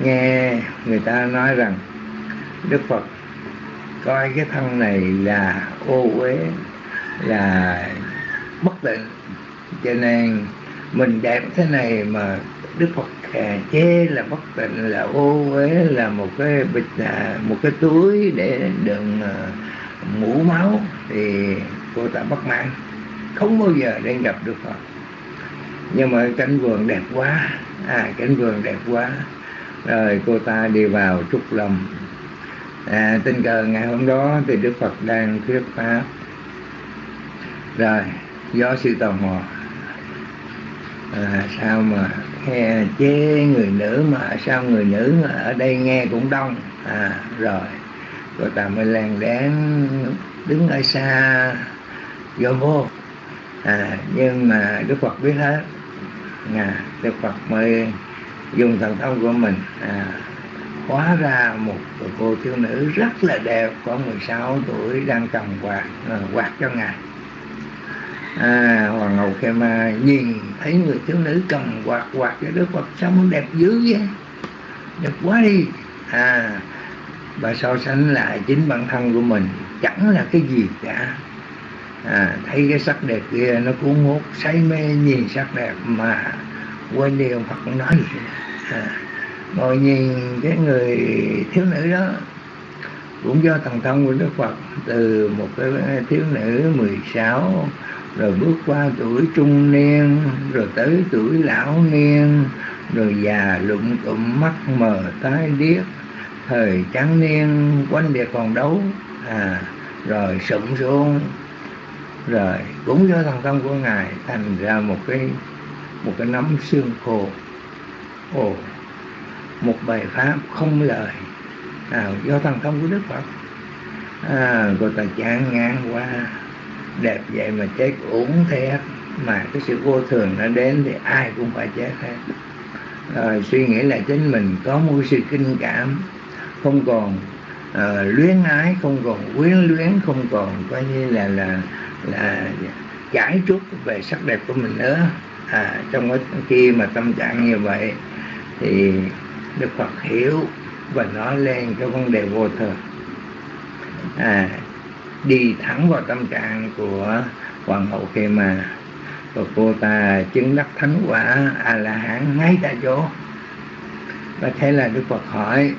nghe người ta nói rằng Đức Phật coi cái thân này là ô uế là bất tịnh. Cho nên mình đẹp thế này mà đức phật khà chê là bất tịnh là ô uế là một cái bịch là một cái túi để đựng uh, mũ máu thì cô ta bất mãn không bao giờ đến gặp được phật nhưng mà cánh vườn đẹp quá. À cánh vườn đẹp quá. Rồi cô ta đi vào trúc lâm. À, tình cờ ngày hôm đó thì đức phật đang thuyết pháp. Rồi do sự tò mò. À, sao mà nghe chê người nữ mà sao người nữ ở đây nghe cũng đông? À rồi rồi ta mới lèn đén đứng ở xa vô vô. À nhưng mà đức phật biết hết. À, đức phật mới dùng thần thông của mình à, hóa ra một cô thiếu nữ rất là đẹp có 16 tuổi đang cầm quạt à, quạt cho ngài. À, hoàng hậu Khema nhìn thấy người thiếu nữ cầm quạt quạt cho đức phật sao đẹp dữ vậy? Đẹp quá đi. À và so sánh lại chính bản thân của mình. Chẳng là cái gì cả. À, thấy cái sắc đẹp kia nó cuốn hút say mê nhìn sắc đẹp mà quên đi ông Phật nói gì. À, ngồi nhìn cái người thiếu nữ đó cũng do thần thông của Đức Phật từ một cái thiếu nữ 16 rồi bước qua tuổi trung niên rồi tới tuổi lão niên rồi già lụng tụm mắt mờ tái điếc thời tráng niên quanh biệt còn đấu à rồi sụm xuống rồi cũng do thần thông của ngài thành ra một cái một cái nắm xương khô. Ồ một bài pháp không lời. À, do thần thông của đức phật. À, người ta chán ngang qua đẹp vậy mà chết uổng thế mà cái sự vô thường nó đến thì ai cũng phải chết hết. Rồi suy nghĩ là chính mình có một sự kinh cảm không còn uh, luyến ái không còn quyến luyến không còn coi như là là là giải trút về sắc đẹp của mình nữa. À, trong cái khi mà tâm trạng như vậy thì Đức Phật hiểu và nói lên cái vấn đề vô thường. À, đi thẳng vào tâm trạng của hoàng hậu khi mà và cô ta chứng đắc thánh quả a la hán ngay tại chỗ. Và thế là đức phật hỏi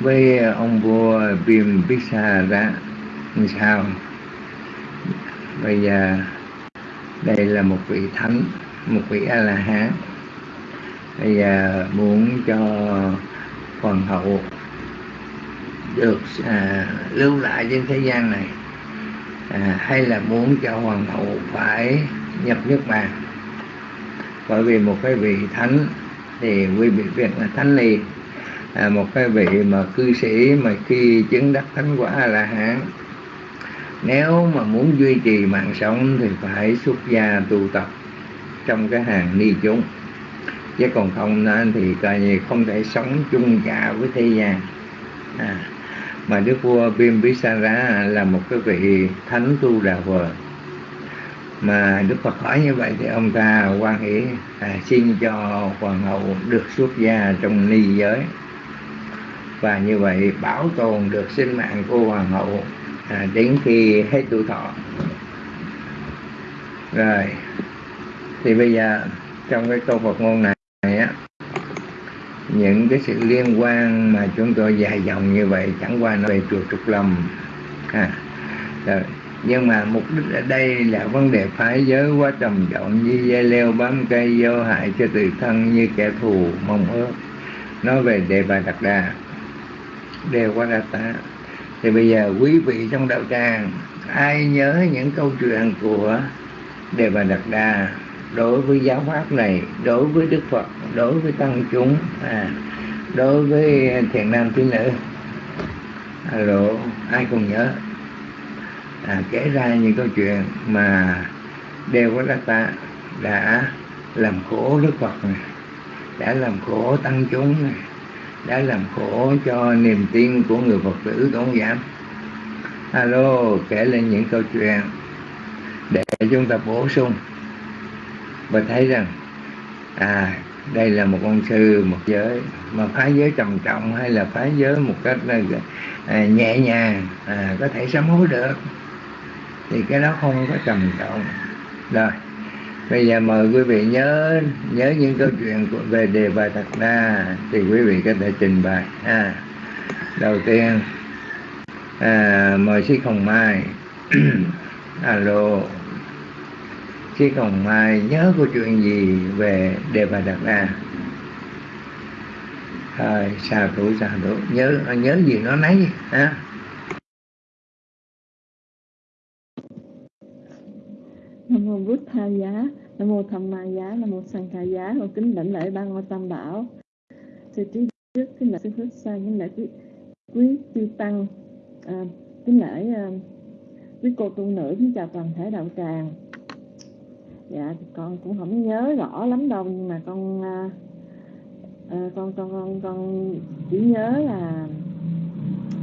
với ông vua viêm Visa ra sao? Bây giờ đây là một vị thánh một vị a la hán bây giờ muốn cho hoàng hậu được à, lưu lại trên thế gian này à, hay là muốn cho hoàng hậu phải nhập nước bàn bởi vì một cái vị thánh thì quý vị việc là thánh liền à, một cái vị mà cư sĩ mà khi chứng đắc thánh quả là hán nếu mà muốn duy trì mạng sống thì phải xuất gia tu tập trong cái hàng ni chúng. Chứ còn không nên thì coi như không thể sống chung cả với thế gian. À, mà đức vua Bimbisara là một cái vị thánh tu đà vờ. Mà đức phật hỏi như vậy thì ông ta quan hệ à, xin cho hoàng hậu được xuất gia trong ni giới và như vậy bảo tồn được sinh mạng của hoàng hậu à, đến khi hết tuổi thọ rồi thì bây giờ trong cái câu Phật ngôn này, này á những cái sự liên quan mà chúng tôi dài dòng như vậy chẳng qua nó về chùa trục lầm à, rồi. nhưng mà mục đích ở đây là vấn đề phái giới quá trầm trọng như dây leo bám cây vô hại cho tự thân như kẻ thù mong ước nói về đề bà đạt đà đều qua đà ta thì bây giờ quý vị trong đạo tràng ai nhớ những câu chuyện của đề bà đạt đà đối với giáo pháp này đối với đức phật đối với tăng chúng à, đối với thiện nam tín nữ? Alo ai còn nhớ? À, kể ra những câu chuyện mà đều có ta đã làm khổ đức phật này đã làm khổ tăng chúng này đã làm khổ cho niềm tin của người phật tử tôn giảm dạ? alo kể lên những câu chuyện để chúng ta bổ sung. Và thấy rằng à đây là một con sư một giới mà phái giới trầm trọng hay là phái giới một cách à, à, nhẹ nhàng à, có thể sám hối được thì cái đó không có trầm trọng. Rồi bây giờ mời quý vị nhớ nhớ những câu chuyện về đề bài thật đa thì quý vị có thể trình bày. À, đầu tiên à, mời sĩ hồng mai. Alo. Sĩ hồng mai nhớ câu chuyện gì về đề bài thật đa? Thôi xà thủ xà thủ. Nhớ nhớ gì nó nấy à. Nam mô bút tha giá nam mô tham ma giá nam mô sanh ca giá. Và kính lãnh lễ ba ngôi tam bảo. Sư trí trước kính lễ sư phước sa kính lễ quý, quý chư tăng. À, kính lễ à, quý cô tu nữ kính chào toàn thể đạo tràng. Dạ con cũng không nhớ rõ lắm đâu nhưng mà con à, à, con con con con chỉ nhớ là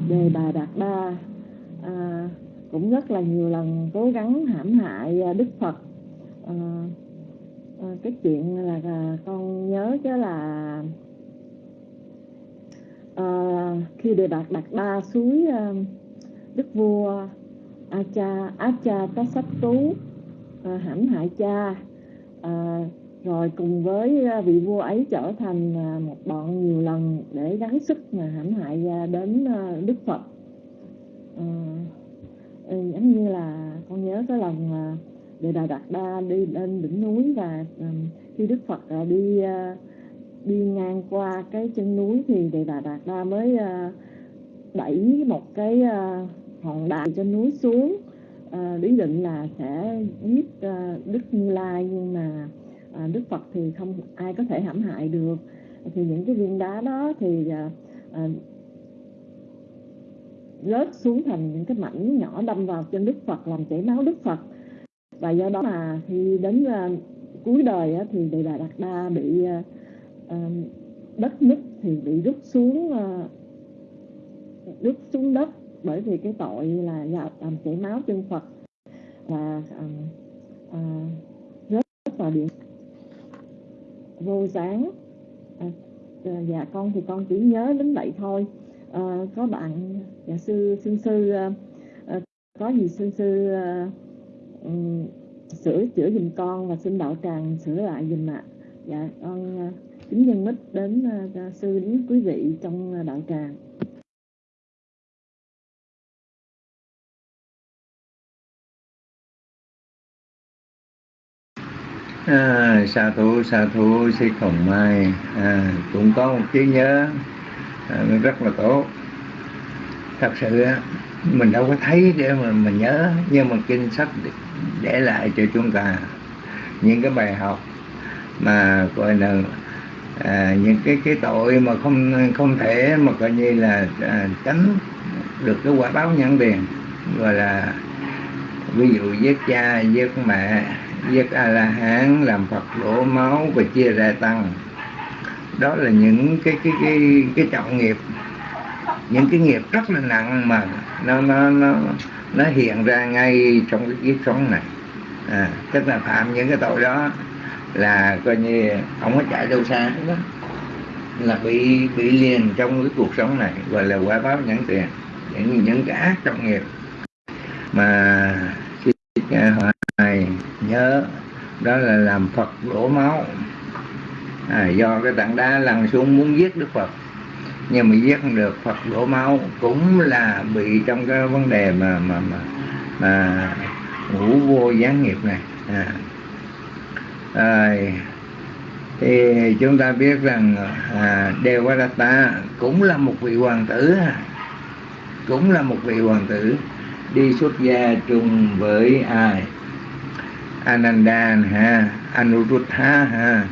đề bà đạt ba. à, cũng rất là nhiều lần cố gắng hãm hại à, đức phật. À, à, cái chuyện là à, con nhớ chứ là à, khi đề đạt đạt ba suối à, đức vua acha acha có sách tú à, hãm hại cha à, rồi cùng với à, vị vua ấy trở thành à, một bọn nhiều lần để gắng sức mà hãm hại đến đức phật. À, Ừ, giống như là con nhớ cái lần à, đề đà đạt đa đi lên đỉnh núi và à, khi đức phật à, đi đi ngang qua cái chân núi thì đề đà đạt đa mới đẩy một cái hòn đá trên núi xuống. À, lý định là sẽ giết đức như lai nhưng mà đức phật thì không ai có thể hãm hại được. Thì những cái viên đá đó thì rớt xuống thành những cái mảnh nhỏ đâm vào trên Đức Phật làm chảy máu Đức Phật. Và do đó mà khi đến uh, cuối đời uh, thì Đề Đà Đạt Đa bị uh, uh, đất nứt thì bị rút xuống uh, rút xuống đất bởi vì cái tội là làm chảy máu chân Phật. Và uh, uh, rớt vào điện vô sáng à, dạ con thì con chỉ nhớ đến vậy thôi uh, có bạn giáo sư sư sư uh, có gì sư sư uh, um, sửa chữa dùm con và xin đạo tràng sửa lại dùm ạ. Dạ con uh, kính nhân mít đến uh, sư đến quý vị trong đạo tràng. À, sa thú sa thú sĩ khổng mai. À, cũng có một trí nhớ à, rất là tốt. Thật sự á mình đâu có thấy để mà mình nhớ nhưng mà kinh sách để lại cho chúng ta. Những cái bài học mà gọi là à, những cái cái tội mà không không thể mà coi như là à, tránh được cái quả báo nhãn tiền. Gọi là ví dụ giết cha giết mẹ giết a la hán làm phật đổ máu và chia ra tăng đó là những cái cái cái cái trọng nghiệp những cái nghiệp rất là nặng mà nó nó nó nó hiện ra ngay trong cái kiếp sống này. À, tức là phạm những cái tội đó là coi như không có chạy đâu xa đó. Là bị bị liền trong cái cuộc sống này gọi là quả báo nhẫn tiền. Những những cái ác trọng nghiệp mà hoài à, nhớ đó là làm phật đổ máu à, do cái tảng đá lăn xuống muốn giết đức phật. Nhưng mà giết không được phật đổ máu cũng là bị trong cái vấn đề mà mà mà, mà ngũ vô gián nghiệp này. À. Rồi, thì chúng ta biết rằng à, Devadatta cũng là một vị hoàng tử. Cũng là một vị hoàng tử đi xuất gia chung với ai? Ananda ha Anuruddha ha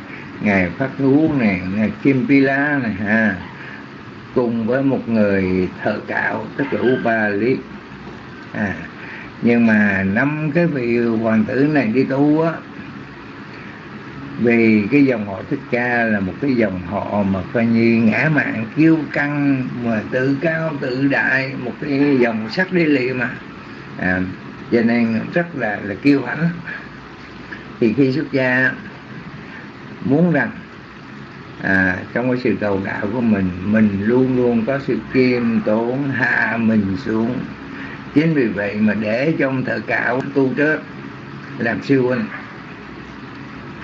ngài phát thú này ngài Kim Pila này ha. Cùng với một người thợ cạo tức là Upali. À, nhưng mà năm cái vị hoàng tử này đi tu á vì cái dòng họ thích ca là một cái dòng họ mà coi như ngã mạng kiêu căng mà tự cao tự đại một cái dòng sắc đi lì mà. À, cho nên rất là là kiêu hãnh. Thì khi xuất gia muốn rằng à, trong cái sự cầu đạo của mình mình luôn luôn có sự kiêm tốn hạ mình xuống. Chính vì vậy mà để trong thợ cạo tu trước làm siêu huynh.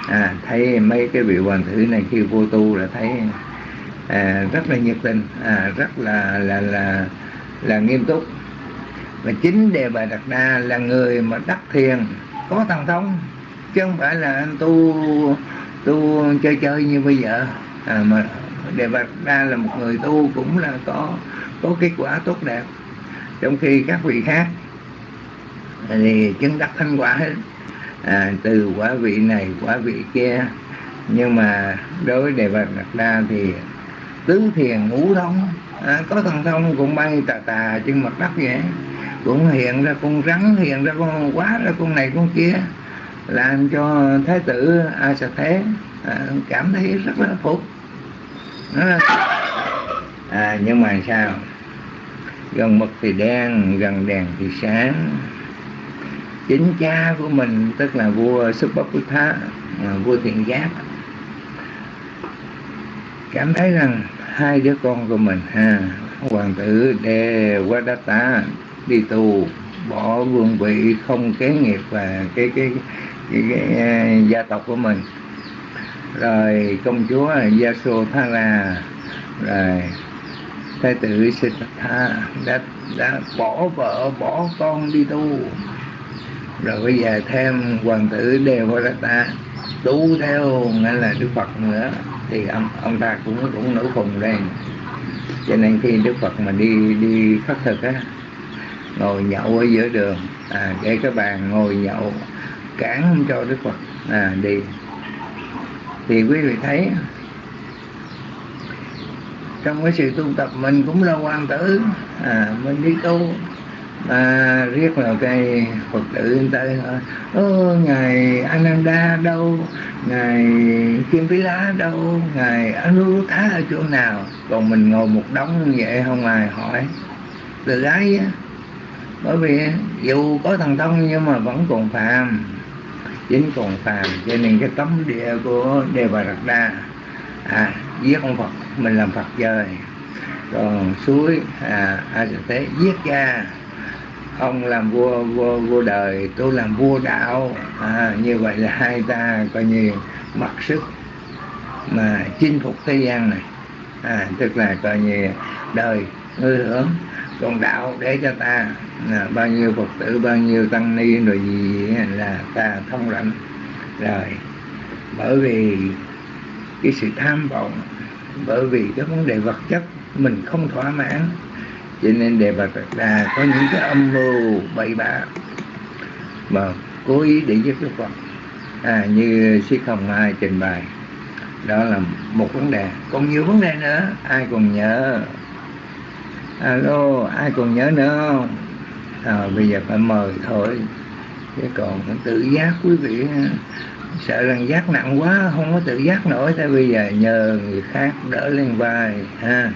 À, thấy mấy cái vị hoàng tử này khi vô tu là thấy à, rất là nhiệt tình à, rất là là là là nghiêm túc. Và chính đề bà đặt đa là người mà đắc thiền có thần thông chứ không phải là anh tu tu chơi chơi như bây giờ. À, mà đề bạc đa là một người tu cũng là có có kết quả tốt đẹp. Trong khi các vị khác à, thì chứng đắc thanh quả hết. À, từ quả vị này quả vị kia. Nhưng mà đối với đề bạc đặt đa thì tứ thiền ngũ thông à, có thần thông cũng bay tà tà trên mặt đất vậy. Cũng hiện ra con rắn hiện ra con quá ra con này con kia làm cho thái tử a sa thế à, cảm thấy rất là phục. À, nhưng mà sao? Gần mực thì đen gần đèn thì sáng. Chính cha của mình tức là vua Subhaputta à, vua thiện giác cảm thấy rằng hai đứa con của mình ha hoàng tử đề Wadatta đi tù bỏ vương vị không kế nghiệp và cái, cái gia tộc của mình. Rồi công chúa Yasodhara rồi thái tử Siddhartha đã đã bỏ vợ bỏ con đi tu. Rồi bây giờ thêm hoàng tử Devadatta tu theo nghĩa là Đức Phật nữa thì ông, ông ta cũng cũng nổi khùng lên. Cho nên khi Đức Phật mà đi đi khất thực á ngồi nhậu ở giữa đường à, để các bạn ngồi nhậu cản không cho Đức Phật. À, đi. Thì quý vị thấy trong cái sự tu tập mình cũng là hoàng tử. À, mình đi tu à, riết là cái phật tử người ta ơ ngài ananda đâu? Ngài kim phí lá đâu? Ngài anuruddha ở chỗ nào? Còn mình ngồi một đống như vậy không ai hỏi. Từ gái á bởi vì dù có thần thông nhưng mà vẫn còn phàm chính còn phàm. Cho nên cái tấm địa của đề bà đạt đa à giết ông phật mình làm phật trời. Còn suối à a thế giết cha. Ông làm vua vua vua đời tôi làm vua đạo. À, như vậy là hai ta coi như mặc sức mà chinh phục thế gian này. À, tức là coi như đời ngư hưởng con đạo để cho ta là bao nhiêu phật tử bao nhiêu tăng ni rồi gì là ta thông rảnh rồi. Bởi vì cái sự tham vọng bởi vì cái vấn đề vật chất mình không thỏa mãn cho nên đề bà Phật Đà có những cái âm mưu bậy bạ mà cố ý để giết Đức Phật. À, như Sĩ Không Mai trình bày đó là một vấn đề. Còn nhiều vấn đề nữa ai còn nhớ alo ai còn nhớ nữa không? À, bây giờ phải mời thôi. Chứ còn tự giác quý vị sợ rằng giác nặng quá không có tự giác nổi. Tại bây giờ nhờ người khác đỡ lên vai ha.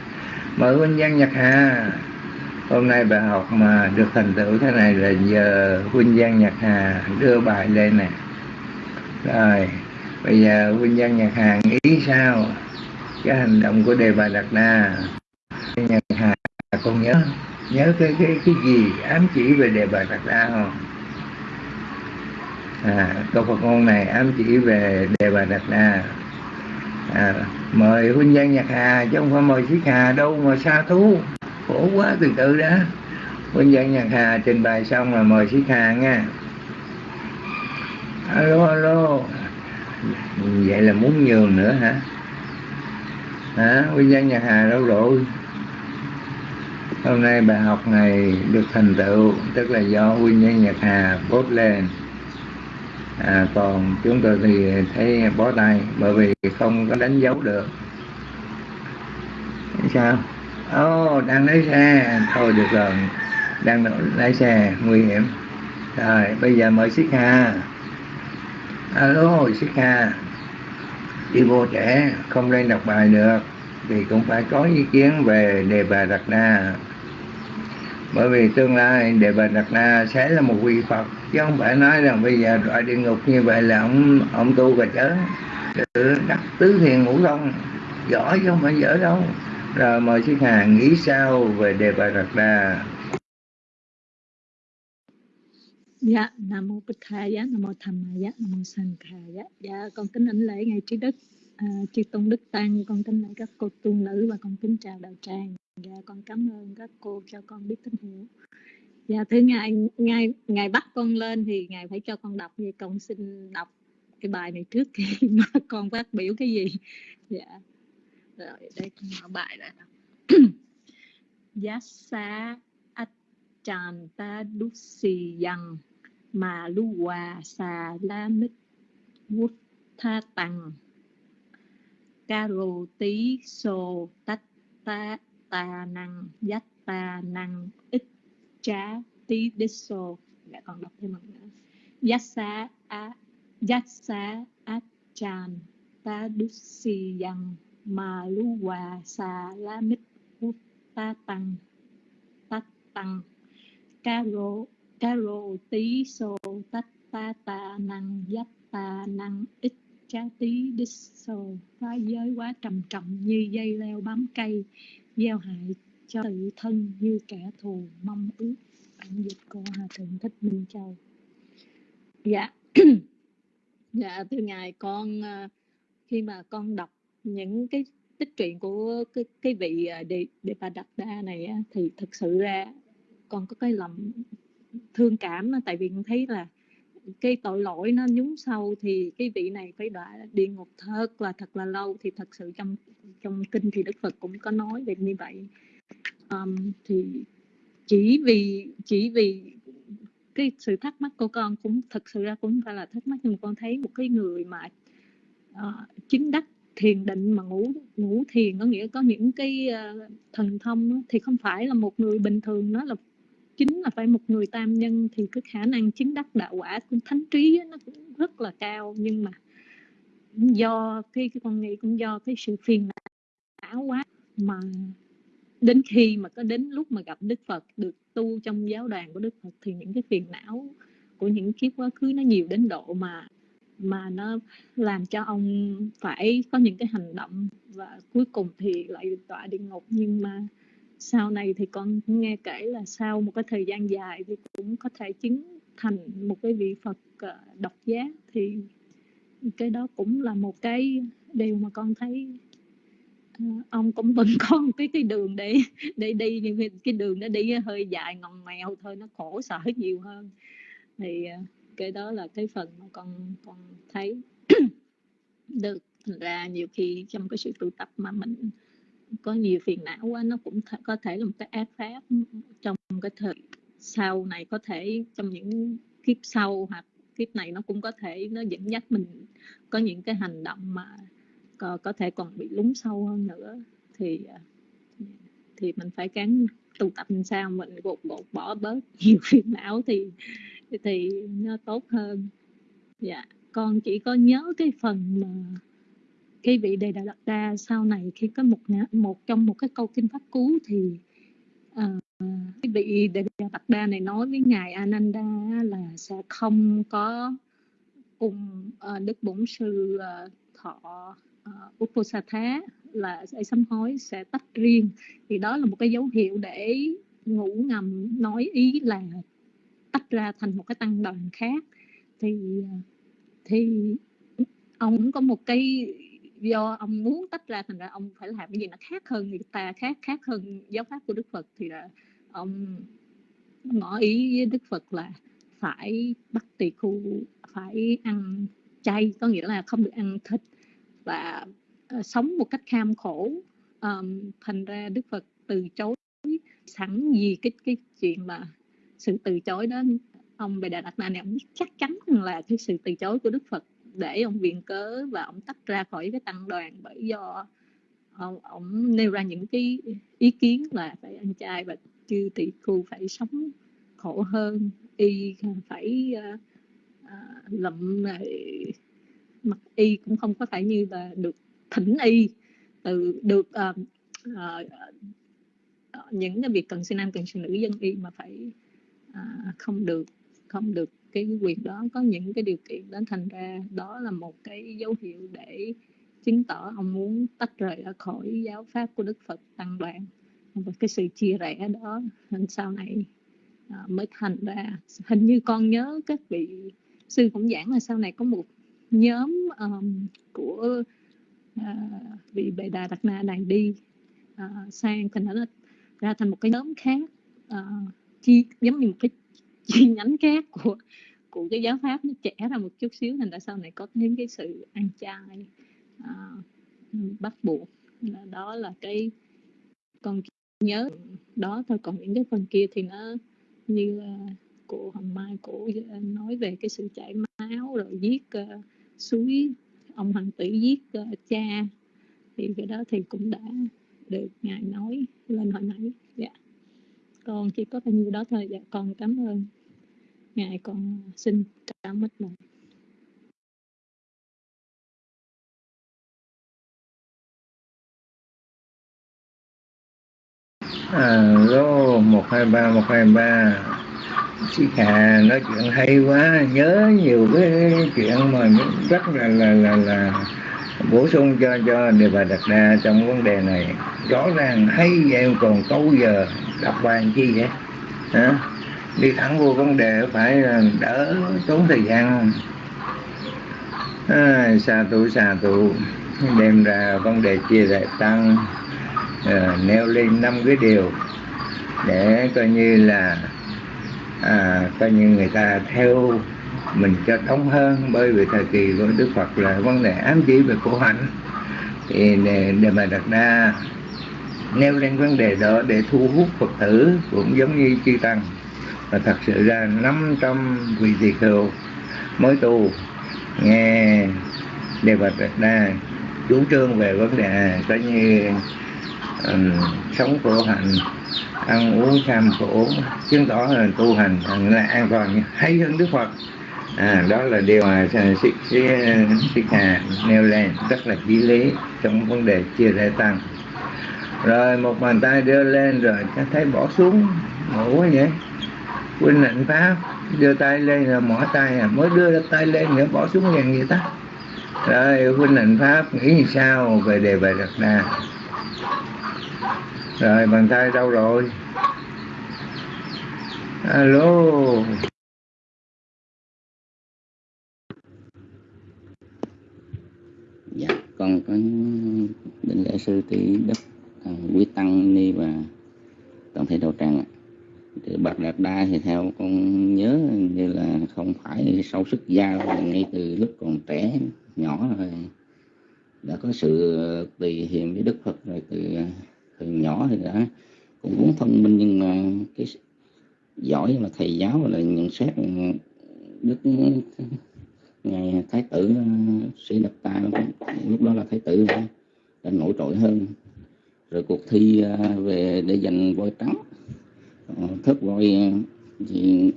Mời huynh Giang Nhật Hà. Hôm nay bài học mà được thành tựu thế này là nhờ huynh Giang Nhật Hà đưa bài lên nè. Rồi bây giờ huynh Giang Nhật Hà nghĩ sao? Cái hành động của đề bà Đạt Na còn con nhớ nhớ cái cái cái gì ám chỉ về đề bà Đạt đa không? À, câu Phật ngôn này ám chỉ về đề bà Đạt Đa à, mời huynh nhân nhạc Hà chứ không phải mời sĩ Hà đâu mà xa thú. Khổ quá từ từ đã. Huynh nhân nhạc Hà trình bày xong là mời sĩ Hà nha. Alo alo. Vậy là muốn nhường nữa hả? Hả? Huynh nhân nhạc Hà đâu rồi? Hôm nay bài học này được thành tựu tức là do huynh nhân Nhật Hà post lên. À, còn chúng tôi thì thấy bó tay bởi vì không có đánh dấu được. Sao? Ồ oh, đang lấy xe. Thôi được rồi. Đang lái xe nguy hiểm. Rồi bây giờ mời Sika hà. Alo Sika hà. Đi vô trẻ không lên đọc bài được thì cũng phải có ý kiến về đề bà đặt đa bởi vì tương lai đề bà đặt na sẽ là một vị phật chứ không phải nói rằng bây giờ đọa địa ngục như vậy là ông ông tu và chớ. Tự đắc tứ thiền ngũ thông giỏi chứ không phải dở đâu. Rồi mời sư hàng nghĩ sao về đề bà đặt na? Dạ, Nam Mô Bích thầy dạ Nam Mô Tham Ma dạ Nam Mô Sanh Kha Dạ, con kính ảnh lễ ngày trí đức, à, chư tôn đức tăng, con kính lễ các cô tu nữ và con kính chào đạo tràng. Dạ con cảm ơn các cô cho con biết tín hiệu. Dạ thứ ngài ngài ngài bắt con lên thì ngài phải cho con đọc vậy con xin đọc cái bài này trước khi mà con phát biểu cái gì. Dạ. Rồi đây con mở bài ra. Yassa Achan ta dusi yang mà lu hòa xà la mít vút tha tăng caro tí sô tách ta ta năng dắt ta năng ít trá tí đích xô lại còn đọc thêm một nữa. Dắt xá á dắt xá át chan ta đúc si yang mà lu hòa xà la mít út ta tăng tát tăng ca rô tí xô tát ta ta năng dắt ta năng ít cha tí đích xô phá giới quá trầm trọng như dây leo bám cây gieo hại cho tự thân như kẻ thù mong ước. Bản dịch của hòa thượng thích minh châu. Dạ. Dạ thưa ngài con ờ, khi mà con đọc những cái tích truyện của cái, cái vị để đề đề bà đặt đa này thì thực sự ra con có cái lòng thương cảm tại vì con thấy là cái tội lỗi nó nhúng sâu thì cái vị này phải đọa địa ngục thật là thật là lâu. Thì thật sự trong trong kinh thì đức phật cũng có nói về như vậy. Um, thì chỉ vì chỉ vì cái sự thắc mắc của con cũng thật sự ra cũng phải là thắc mắc. Nhưng mà con thấy một cái người mà ờ, uh, chính đắc thiền định mà ngủ ngủ thiền có nghĩa có những cái uh, thần thông thì không phải là một người bình thường nó là chính là phải một người tam nhân thì cái khả năng chứng đắc đạo quả cũng thánh trí nó cũng rất là cao. Nhưng mà do cái, cái con nghĩ cũng do cái sự phiền não quá mà đến khi mà có đến lúc mà gặp Đức Phật được tu trong giáo đoàn của Đức Phật thì những cái phiền não của những kiếp quá khứ nó nhiều đến độ mà mà nó làm cho ông phải có những cái hành động và cuối cùng thì lại tọa địa ngục. Nhưng mà sau này thì con nghe kể là sau một cái thời gian dài thì cũng có thể chứng thành một cái vị Phật ờ, độc giác. Thì cái đó cũng là một cái điều mà con thấy ờ, ông cũng vẫn có một cái cái đường để để đi, nhưng cái đường nó đi hơi dài ngòn mèo thôi, nó khổ sở nhiều hơn. Thì ờ, cái đó là cái phần mà con con thấy được thành ra nhiều khi trong cái sự tu tập mà mình có nhiều phiền não quá nó cũng th- có thể là một cái ác pháp trong cái thời sau này có thể trong những kiếp sau hoặc kiếp này nó cũng có thể nó dẫn dắt mình có những cái hành động mà có, có thể còn bị lún sâu hơn nữa. Thì à, thì mình phải cắn tu tập làm sao mình gột gột bỏ bớt nhiều phiền não thì thì nó tốt hơn. Dạ con chỉ có nhớ cái phần mà cái vị đề đạt đa sau này khi có một một trong một cái câu kinh pháp cú thì uh, cái vị đề đạt đa này nói với ngài Ananda là sẽ không có cùng uh, đức bổn sư uh, thọ uh, Uposatha là sẽ sám hối sẽ tách riêng. Thì đó là một cái dấu hiệu để ngủ ngầm nói ý là tách ra thành một cái tăng đoàn khác. Thì thì ông cũng có một cái do ông muốn tách ra thành ra ông phải làm cái gì nó khác hơn người ta khác khác hơn giáo pháp của đức phật. Thì là ông ngỏ ý với đức phật là phải bắt tỳ khu phải ăn chay có nghĩa là không được ăn thịt và uh, sống một cách kham khổ. Um, thành ra đức phật từ chối sẵn gì cái cái chuyện mà sự từ chối đó. Ông bề đà đạt ma này ông chắc chắn là cái sự từ chối của đức phật để ông viện cớ và ông tách ra khỏi cái tăng đoàn bởi do ông, ông nêu ra những cái ý kiến là phải ăn chay và chư tỷ khu phải sống khổ hơn y phải uh, uh, lậm mặt y cũng không có phải như là được thỉnh y từ được uh, uh, những cái việc cần sinh nam cần sinh nữ dân y mà phải uh, không được không được cái quyền đó có những cái điều kiện đó thành ra đó là một cái dấu hiệu để chứng tỏ ông muốn tách rời ra khỏi giáo pháp của Đức Phật tăng đoàn. Và cái sự chia rẽ đó nên sau này à, mới thành ra hình như con nhớ các vị sư cũng giảng là sau này có một nhóm um, của uh, vị bệ đà đạt na này đi uh, sang thành ra thành một cái nhóm khác uh, chi giống như một cái chi nhánh khác của của cái giáo pháp nó trẻ ra một chút xíu thành ra sau này có những cái sự ăn chay à, bắt buộc? Đó là cái con nhớ đó thôi. Còn những cái phần kia thì nó như à, uh, của hồng mai của nói về cái sự chảy máu rồi giết uh, suối ông hoàng tử giết uh, cha. Thì cái đó thì cũng đã được ngài nói lên hồi nãy. Dạ con chỉ có bao nhiêu đó thôi. Dạ con cảm ơn ngài, con xin cảm ơn mình alo à, một, hai, ba, một, hai, ba. Chị Hà nói chuyện hay quá, nhớ nhiều cái chuyện mà rất là là là là bổ sung cho cho đề bà đặt ra trong vấn đề này. Rõ ràng hay vậy còn câu giờ đọc bài chi vậy? Hả? Đi thẳng vô vấn đề phải đỡ tốn thời gian. À, xà tụ xà tụ. Đem ra vấn đề chia lại tăng à, nêu lên năm cái điều để coi như là à, coi như người ta theo mình cho thông hơn bởi vì thời kỳ của Đức Phật là vấn đề ám chỉ về khổ hạnh. Thì để, để mà đặt ra nêu lên vấn đề đó để thu hút Phật tử cũng giống như chư tăng. Và thật sự ra 500 vị tỳ kheo mới tu nghe đề bạch đặt ra chủ trương về vấn đề có như um, sống khổ hạnh ăn uống tham khổ chứng tỏ là tu hành là an toàn hay hơn đức phật à, đó là điều mà à, sĩ à, sĩ hà nêu lên rất là chí lý trong vấn đề chia rẽ tăng. Rồi một bàn tay đưa lên rồi thấy bỏ xuống ngủ vậy. Huynh hạnh pháp đưa tay lên rồi mỏ tay à mới đưa tay lên nữa bỏ xuống liền vậy ta. Rồi huynh hạnh pháp nghĩ như sao về đề bài đặt đà rồi bàn tay đâu rồi. Alo dạ con có định lễ sư tỷ đức à, quý tăng ni và toàn thể đạo tràng ạ. Thì bạc đạt đa thì theo con nhớ như là không phải sâu sức gia ngay từ lúc còn trẻ nhỏ rồi đã có sự tùy hiền với đức phật rồi từ từ nhỏ thì đã cũng muốn thông minh nhưng mà cái giỏi là thầy giáo là nhận xét đức ngài thái tử ừ, sĩ đập ta lúc đó là thái tử ừ, đã nổi trội hơn. Rồi cuộc thi à, về để giành voi trắng ờ, thất voi à, thì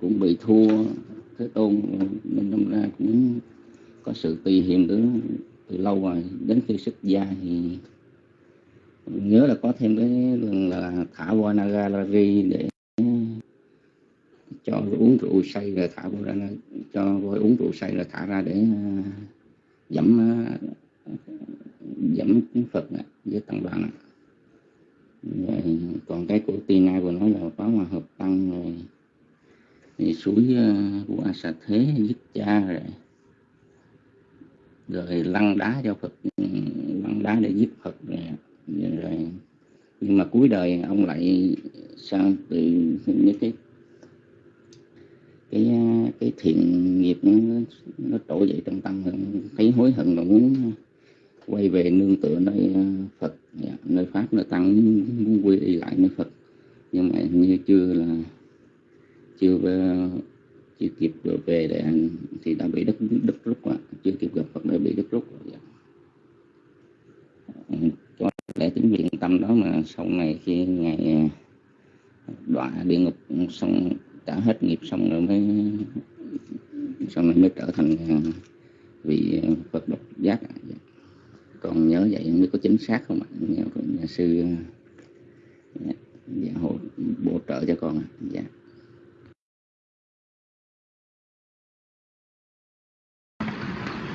cũng bị thua thế tôn ừ, nên đâm ra cũng có sự tùy hiềm từ từ lâu rồi. Đến khi xuất gia thì nhớ là có thêm cái lần là thả voi nagarari để cho uống rượu say rồi thả cô ra cho voi uống rượu say rồi thả ra để uh, dẫm dẫm Phật với tăng đoàn rồi, còn cái của Tina vừa nói là có hòa hợp tăng rồi thì suối à, của a sa thế giết cha rồi. Rồi lăn đá cho phật lăn đá để giết phật rồi, rồi nhưng mà cuối đời ông lại sang từ những cái cái cái thiện nghiệp nó nó trỗi dậy trong tâm, thấy hối hận là muốn quay về nương tựa nơi ờ, Phật dạ, nơi pháp, nơi tăng, muốn quy y lại nơi Phật. Nhưng mà như chưa là, chưa ờ, chưa kịp được về để anh thì đã bị đứt đứt rút rồi, chưa kịp gặp Phật đã bị đứt rút rồi dạ. ừ, cho để tính viện tâm đó mà sau này khi ngày ờ, đọa địa ngục, xong trả hết nghiệp xong rồi mới sau này mới trở thành à, vị Phật độc giác còn nhớ vậy mới có chính xác không ạ? Nhà, nhà sư à, dạ, dạ, bổ trợ cho con dạ.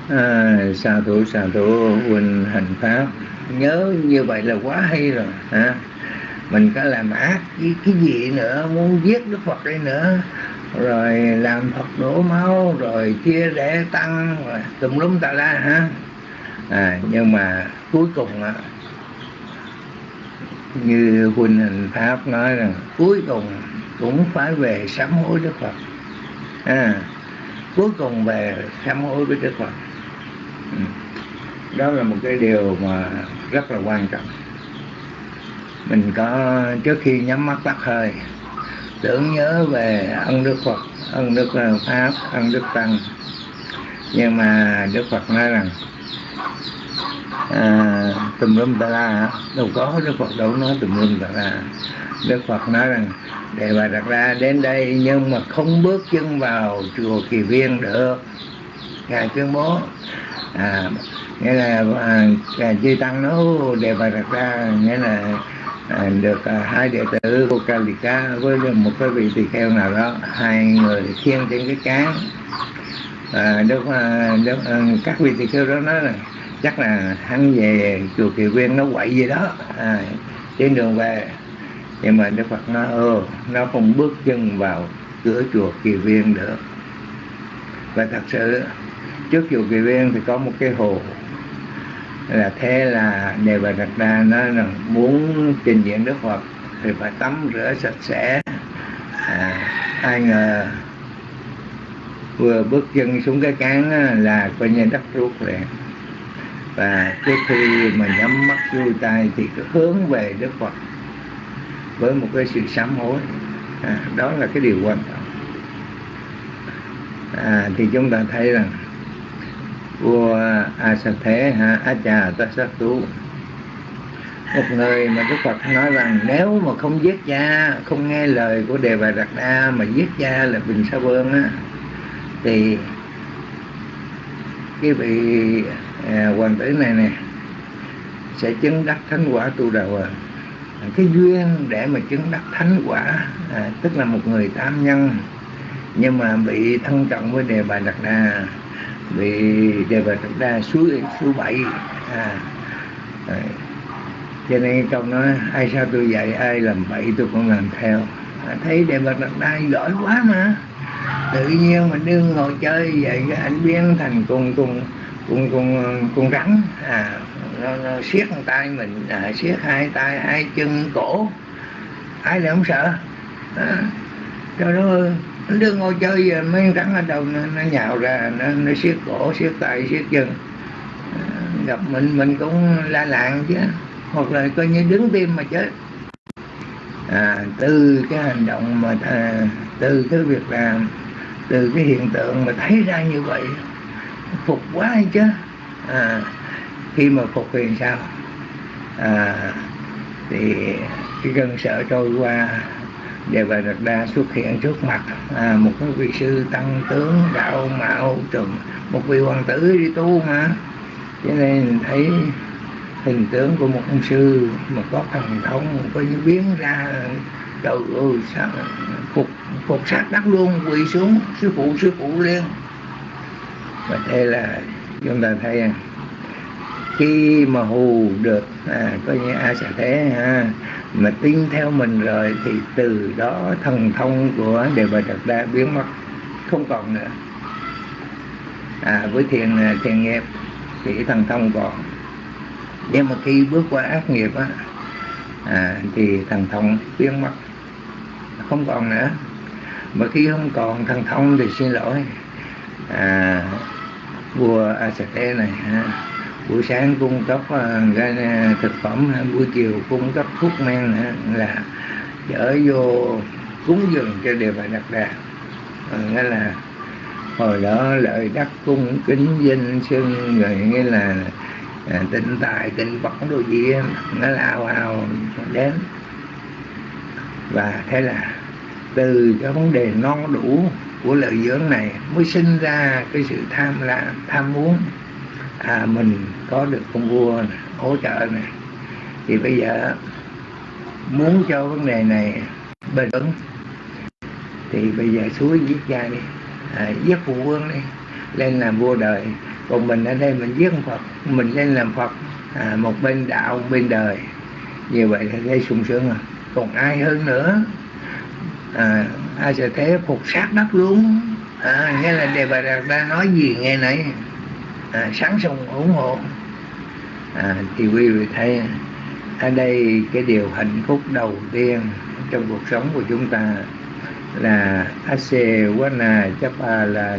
À, sa thủ sa thủ huynh hành pháp. Nhớ như vậy là quá hay rồi hả? Mình có làm ác cái, cái gì nữa muốn giết đức phật đây nữa. Rồi làm phật đổ máu rồi chia rẽ tăng rồi tùm lum tà la hả à, nhưng mà cuối cùng á như huynh hình pháp nói rằng cuối cùng cũng phải về sám hối đức phật. À, cuối cùng về sám hối với đức phật. Ừ. Đó là một cái điều mà rất là quan trọng mình có trước khi nhắm mắt tắt hơi tưởng nhớ về ân đức phật ân đức ờ, pháp ân đức tăng. Nhưng mà đức phật nói rằng à, tùm lum ta la đâu có đức phật đâu nói tùm lum ta la. Đức phật nói rằng để bà đặt ra đến đây nhưng mà không bước chân vào chùa kỳ viên được. Ngài tuyên bố à, nghĩa là à, chư tăng nói đề bà đặt ra nghĩa là được à, hai đệ tử của Kalika với một cái vị tỳ kheo nào đó hai người khiêng trên cái cán à, đức, à, đức, à, các vị tỳ kheo đó nói là chắc là hắn về chùa Kỳ Viên nó quậy gì đó à, trên đường về. Nhưng mà Đức Phật nói ừ, nó không bước chân vào cửa chùa Kỳ Viên được. Và thật sự trước chùa Kỳ Viên thì có một cái hồ là thế là đề bà đặt ra nó rằng muốn trình diện Đức Phật thì phải tắm rửa sạch sẽ. À, ai ngờ vừa bước chân xuống cái cán là coi như đất ruột liền. Và trước khi mà nhắm mắt vui tay thì cứ hướng về Đức Phật với một cái sự sám hối. À, đó là cái điều quan trọng. À, thì chúng ta thấy rằng vua a sa thế ha a cha ta sát tú một người mà đức phật nói rằng nếu mà không giết cha không nghe lời của đề bà đạt đa mà giết cha là bình sa vương á thì cái vị à, hoàng tử này nè sẽ chứng đắc thánh quả tu đầu à. cái duyên để mà chứng đắc thánh quả à, tức là một người tam nhân nhưng mà bị thân trọng với đề bà đạt đa bị đề bạch chúng ta suối thứ bảy. À, à, cho nên trong nói ai sao tôi dạy ai làm bậy tôi cũng làm theo. À, thấy đề bạch đặt đa giỏi quá mà. Tự nhiên mình đương ngồi chơi vậy cái anh biến thành con con con con con rắn. À nó, nó siết tay mình à, siết hai tay hai chân cổ. Ai lại không sợ? À, cho nó nó đưa ngồi chơi giờ mấy rắn ở đầu nó, nó nhào ra nó, nó siết cổ siết tay siết chân. À, gặp mình mình cũng la làng chứ. Hoặc là coi như đứng tim mà chết. À, từ cái hành động mà à, từ cái việc làm từ cái hiện tượng mà thấy ra như vậy phục quá hay chứ. À, khi mà phục thì sao? À, thì cái cơn sợ trôi qua Đề Bà Đạt Đa xuất hiện trước mặt à, một cái vị sư tăng tướng đạo mạo trùm một vị hoàng tử đi tu mà. Cho nên thấy hình tướng của một ông sư mà có thần thông có như biến ra trời ơi sao phục phục sát đất luôn quỳ xuống sư phụ sư phụ liền và thế là chúng ta thấy khi mà hù được à, coi như a xà thế ha? Mà tin theo mình rồi thì từ đó thần thông của đề bà đạt đa biến mất không còn nữa. À, với thiền à, thiền nghiệp thì thần thông còn nhưng mà khi bước qua ác nghiệp á à, thì thần thông biến mất không còn nữa. Mà khi không còn thần thông thì xin lỗi. À, vua thế này ha, buổi sáng cung cấp uh, thực phẩm ờ, buổi chiều cung cấp thuốc men là chở vô cúng dường cho đề bà đặt đà. Ờ, nghĩa là hồi đó lợi đắc cung kính danh xưng rồi nghĩa là à, tịnh tài tịnh bẩn đồ gì nó lao ao đến. Và thế là từ cái vấn đề non đủ của lợi dưỡng này mới sinh ra cái sự tham lam tham muốn. À mình có được con vua này, hỗ trợ này thì bây giờ muốn cho vấn đề này bền vững thì bây giờ suối giết cha đi. À, giết phụ vương đi lên làm vua đời. Còn mình ở đây mình giết phật mình lên làm phật à, một bên đạo một bên đời. Như vậy thì thấy sung sướng rồi. Còn ai hơn nữa? À, ai sẽ thế? Phục sát đất luôn. À, nghĩa là đề bà đạt đã nói gì nghe nãy à, sáng sung ủng hộ à, thì quý vị thấy ở đây cái điều hạnh phúc đầu tiên trong cuộc sống của chúng ta là ase wana chapa là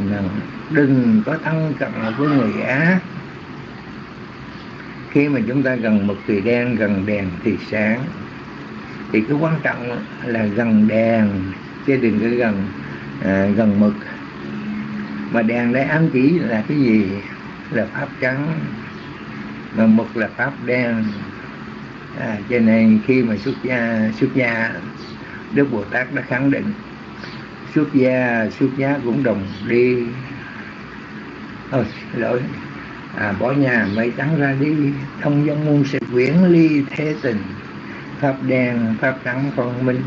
đừng có thân cận với người ác khi mà chúng ta gần mực thì đen gần đèn thì sáng. Thì cái quan trọng là gần đèn chứ đừng có gần à, gần mực. Mà đèn đấy ám chỉ là cái gì? Là pháp trắng mà mực là pháp đen. À, cho nên khi mà xuất gia xuất gia đức bồ tát đã khẳng định xuất gia xuất gia cũng đồng đi. Thôi, lỗi. À, bỏ nhà mây trắng ra đi thông dân muôn sự quyển ly thế tình. Pháp đen pháp trắng phân minh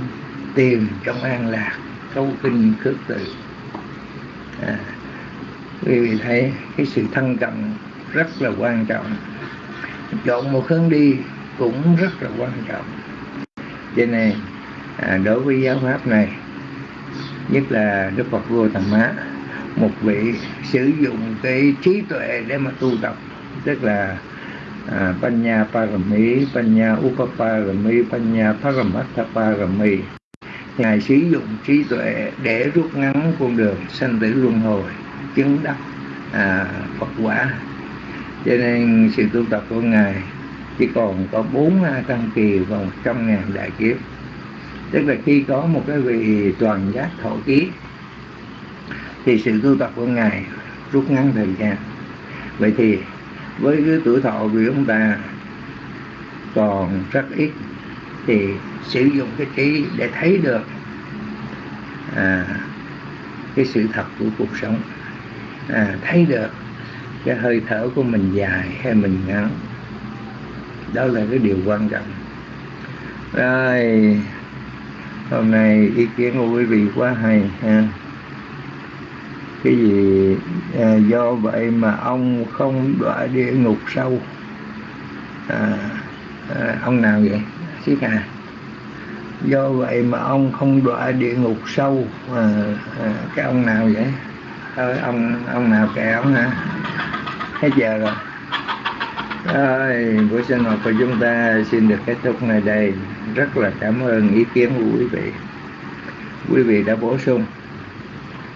tìm trong an lạc câu kinh khước từ. À, quý vị thấy cái sự thân cận rất là quan trọng chọn một hướng đi cũng rất là quan trọng. Cho nên à, đối với giáo pháp này nhất là đức phật vua tầm má một vị sử dụng cái trí tuệ để mà tu tập tức là à, Panya Parami, Panya Upaparami, Panya Paramattha Parami Ngài sử dụng trí tuệ để rút ngắn con đường sanh tử luân hồi chứng đắc à, Phật quả cho nên sự tu tập của Ngài chỉ còn có bốn à, tăng kỳ và một trăm ngàn đại kiếp. Tức là khi có một cái vị toàn giác thọ ký thì sự tu tập của ngài rút ngắn thời gian. Vậy thì với cái tuổi thọ của chúng ta còn rất ít thì sử dụng cái trí để thấy được à, cái sự thật của cuộc sống à, thấy được cái hơi thở của mình dài hay mình ngắn. Đó là cái điều quan trọng. Rồi hôm nay ý kiến của quý vị quá hay ha. Cái gì à, do vậy mà ông không đọa địa ngục sâu? À, à, ông nào vậy? Xí à do vậy mà ông không đọa địa ngục sâu? À, à, cái ông nào vậy? À, ông ông nào kẻ ông hả hết giờ rồi. Rồi buổi sinh hoạt của chúng ta xin được kết thúc nơi đây. Rất là cảm ơn ý kiến của quý vị. Quý vị đã bổ sung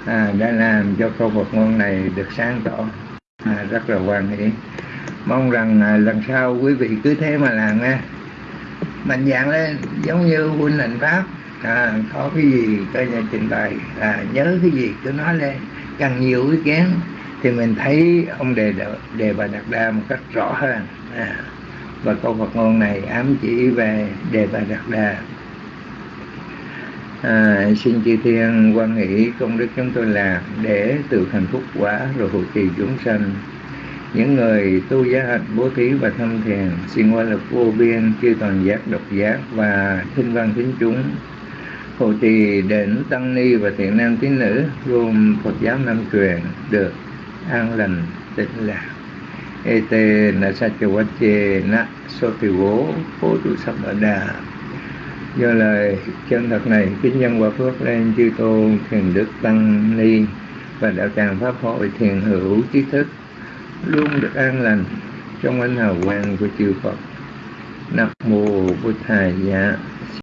à, đã làm cho câu vật ngôn này được sáng tỏ. À, rất là hoàn hỷ. Mong rằng à, lần sau quý vị cứ thế mà làm nha. Mạnh dạng lên giống như huynh lệnh pháp. À, có cái gì coi nhà trình bày. À, nhớ cái gì cứ nói lên. Càng nhiều ý kiến thì mình thấy ông đề đề bà đạt đa một cách rõ hơn. À, và câu Phật ngôn này ám chỉ về đề bà đạt đa. À, xin chư thiên quan nghĩ công đức chúng tôi làm để từ hạnh phúc quả rồi hộ trì chúng sanh. Những người tu giá hạnh bố thí và thâm thiền xin qua lực vô biên chư toàn giác độc giác và thinh văn thính chúng. Hộ trì đến tăng ni và thiện nam tín nữ gồm phật giáo nam truyền được an lành tịnh lạc ete na sachawache na sotivo phô tu samada do lời chân thật này, kính nhân quả phước lên chư tôn thiền đức tăng ni và đạo tràng pháp hội thiền hữu trí thức, luôn được an lành trong ánh hào quang của chư Phật. Nam mô Bụt Thầy Dạ.